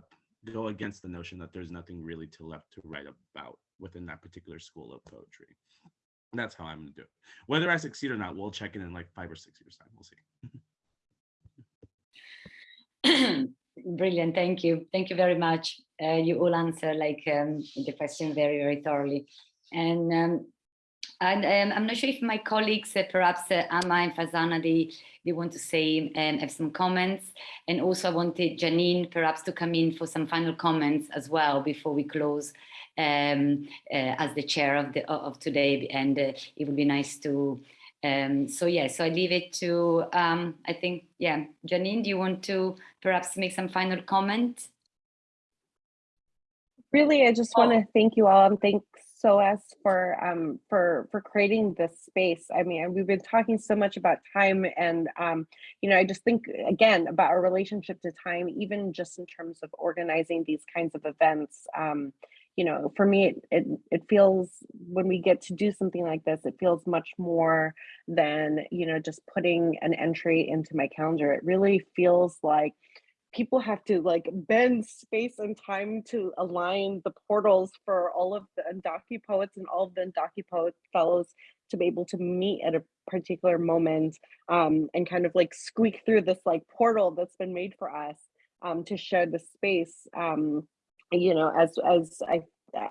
go against the notion that there's nothing really to left to write about within that particular school of poetry. And that's how I'm gonna do it. Whether I succeed or not, we'll check in in like five or six years time. We'll see. Brilliant, thank you. Thank you very much. Uh, you all answer like um, the question very, very thoroughly. And um, and um, I'm not sure if my colleagues, uh, perhaps uh, Amma and Fazana, they, they want to say, um, have some comments. And also I wanted Janine perhaps to come in for some final comments as well before we close um, uh, as the chair of, the, of today. And uh, it would be nice to, um, so yeah, so I leave it to, um, I think, yeah, Janine, do you want to perhaps make some final comment? Really, I just want to thank you all and thanks SOAS for um, for for creating this space. I mean, we've been talking so much about time, and um, you know, I just think again about our relationship to time, even just in terms of organizing these kinds of events. Um, you know, for me, it, it it feels when we get to do something like this, it feels much more than you know just putting an entry into my calendar. It really feels like people have to like bend space and time to align the portals for all of the Undocu poets and all of the Undocu poet fellows to be able to meet at a particular moment um, and kind of like squeak through this like portal that's been made for us um, to share the space. Um, you know, as as I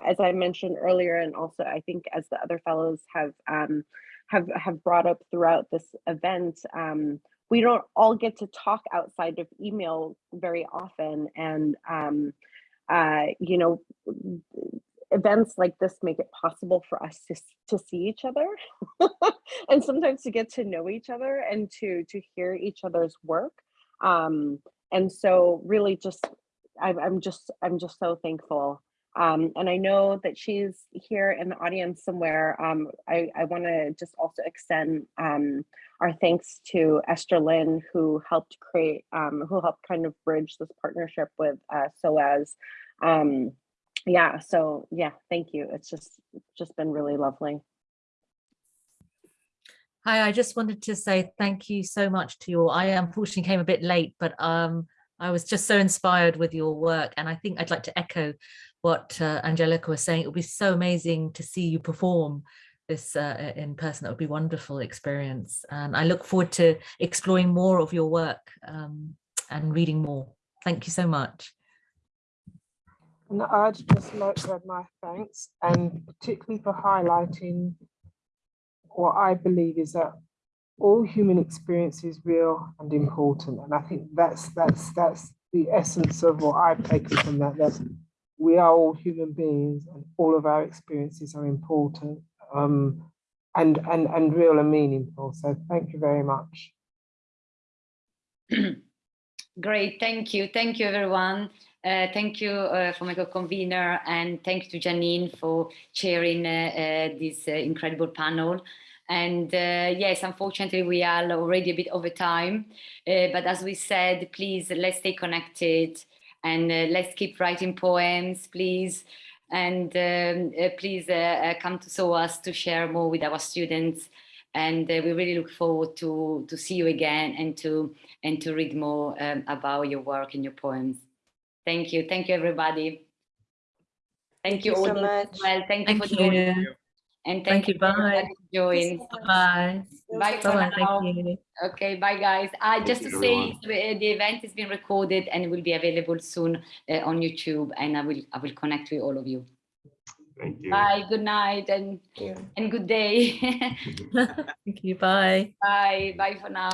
as I mentioned earlier, and also I think as the other fellows have um, have have brought up throughout this event, um, we don't all get to talk outside of email very often and um, uh, you know events like this make it possible for us to, to see each other and sometimes to get to know each other and to to hear each other's work. Um, and so really just I'm, I'm just i'm just so thankful um, and I know that she's here in the audience somewhere. Um, I, I want to just also extend um, our thanks to Esther Lynn, who helped create, um, who helped kind of bridge this partnership with uh, SOAS. Um, yeah, so yeah, thank you. It's just, just been really lovely. Hi, I just wanted to say thank you so much to you all. I unfortunately came a bit late, but um, I was just so inspired with your work. And I think I'd like to echo what uh, Angelica was saying. It would be so amazing to see you perform this uh, in person. That would be a wonderful experience. And I look forward to exploring more of your work um, and reading more. Thank you so much. And I'd just like to add my thanks and particularly for highlighting what I believe is that all human experience is real and important. And I think that's that's that's the essence of what I've taken from that, that we are all human beings and all of our experiences are important um, and, and, and real and meaningful. So thank you very much. Great, thank you. Thank you, everyone. Uh, thank you uh, for my co-convener and thank you to Janine for chairing uh, uh, this uh, incredible panel. And uh, yes, unfortunately, we are already a bit over time. Uh, but as we said, please, let's stay connected and uh, let's keep writing poems, please. And um, uh, please uh, uh, come to SOAS to share more with our students. And uh, we really look forward to, to see you again and to, and to read more um, about your work and your poems. Thank you. Thank you, everybody. Thank, Thank you, you so much. well. Thank you for joining. you. And Thank thank, you. you for Bye. joining. Bye. Bye for Bye. now. Thank you. Okay, bye guys. Uh, just you, to say, everyone. uh, the event is being recorded and will be available soon uh, on YouTube, and I will I will connect with all of you. Thank you. Bye. Good night and and good day. Thank you. Bye. bye. Bye for now.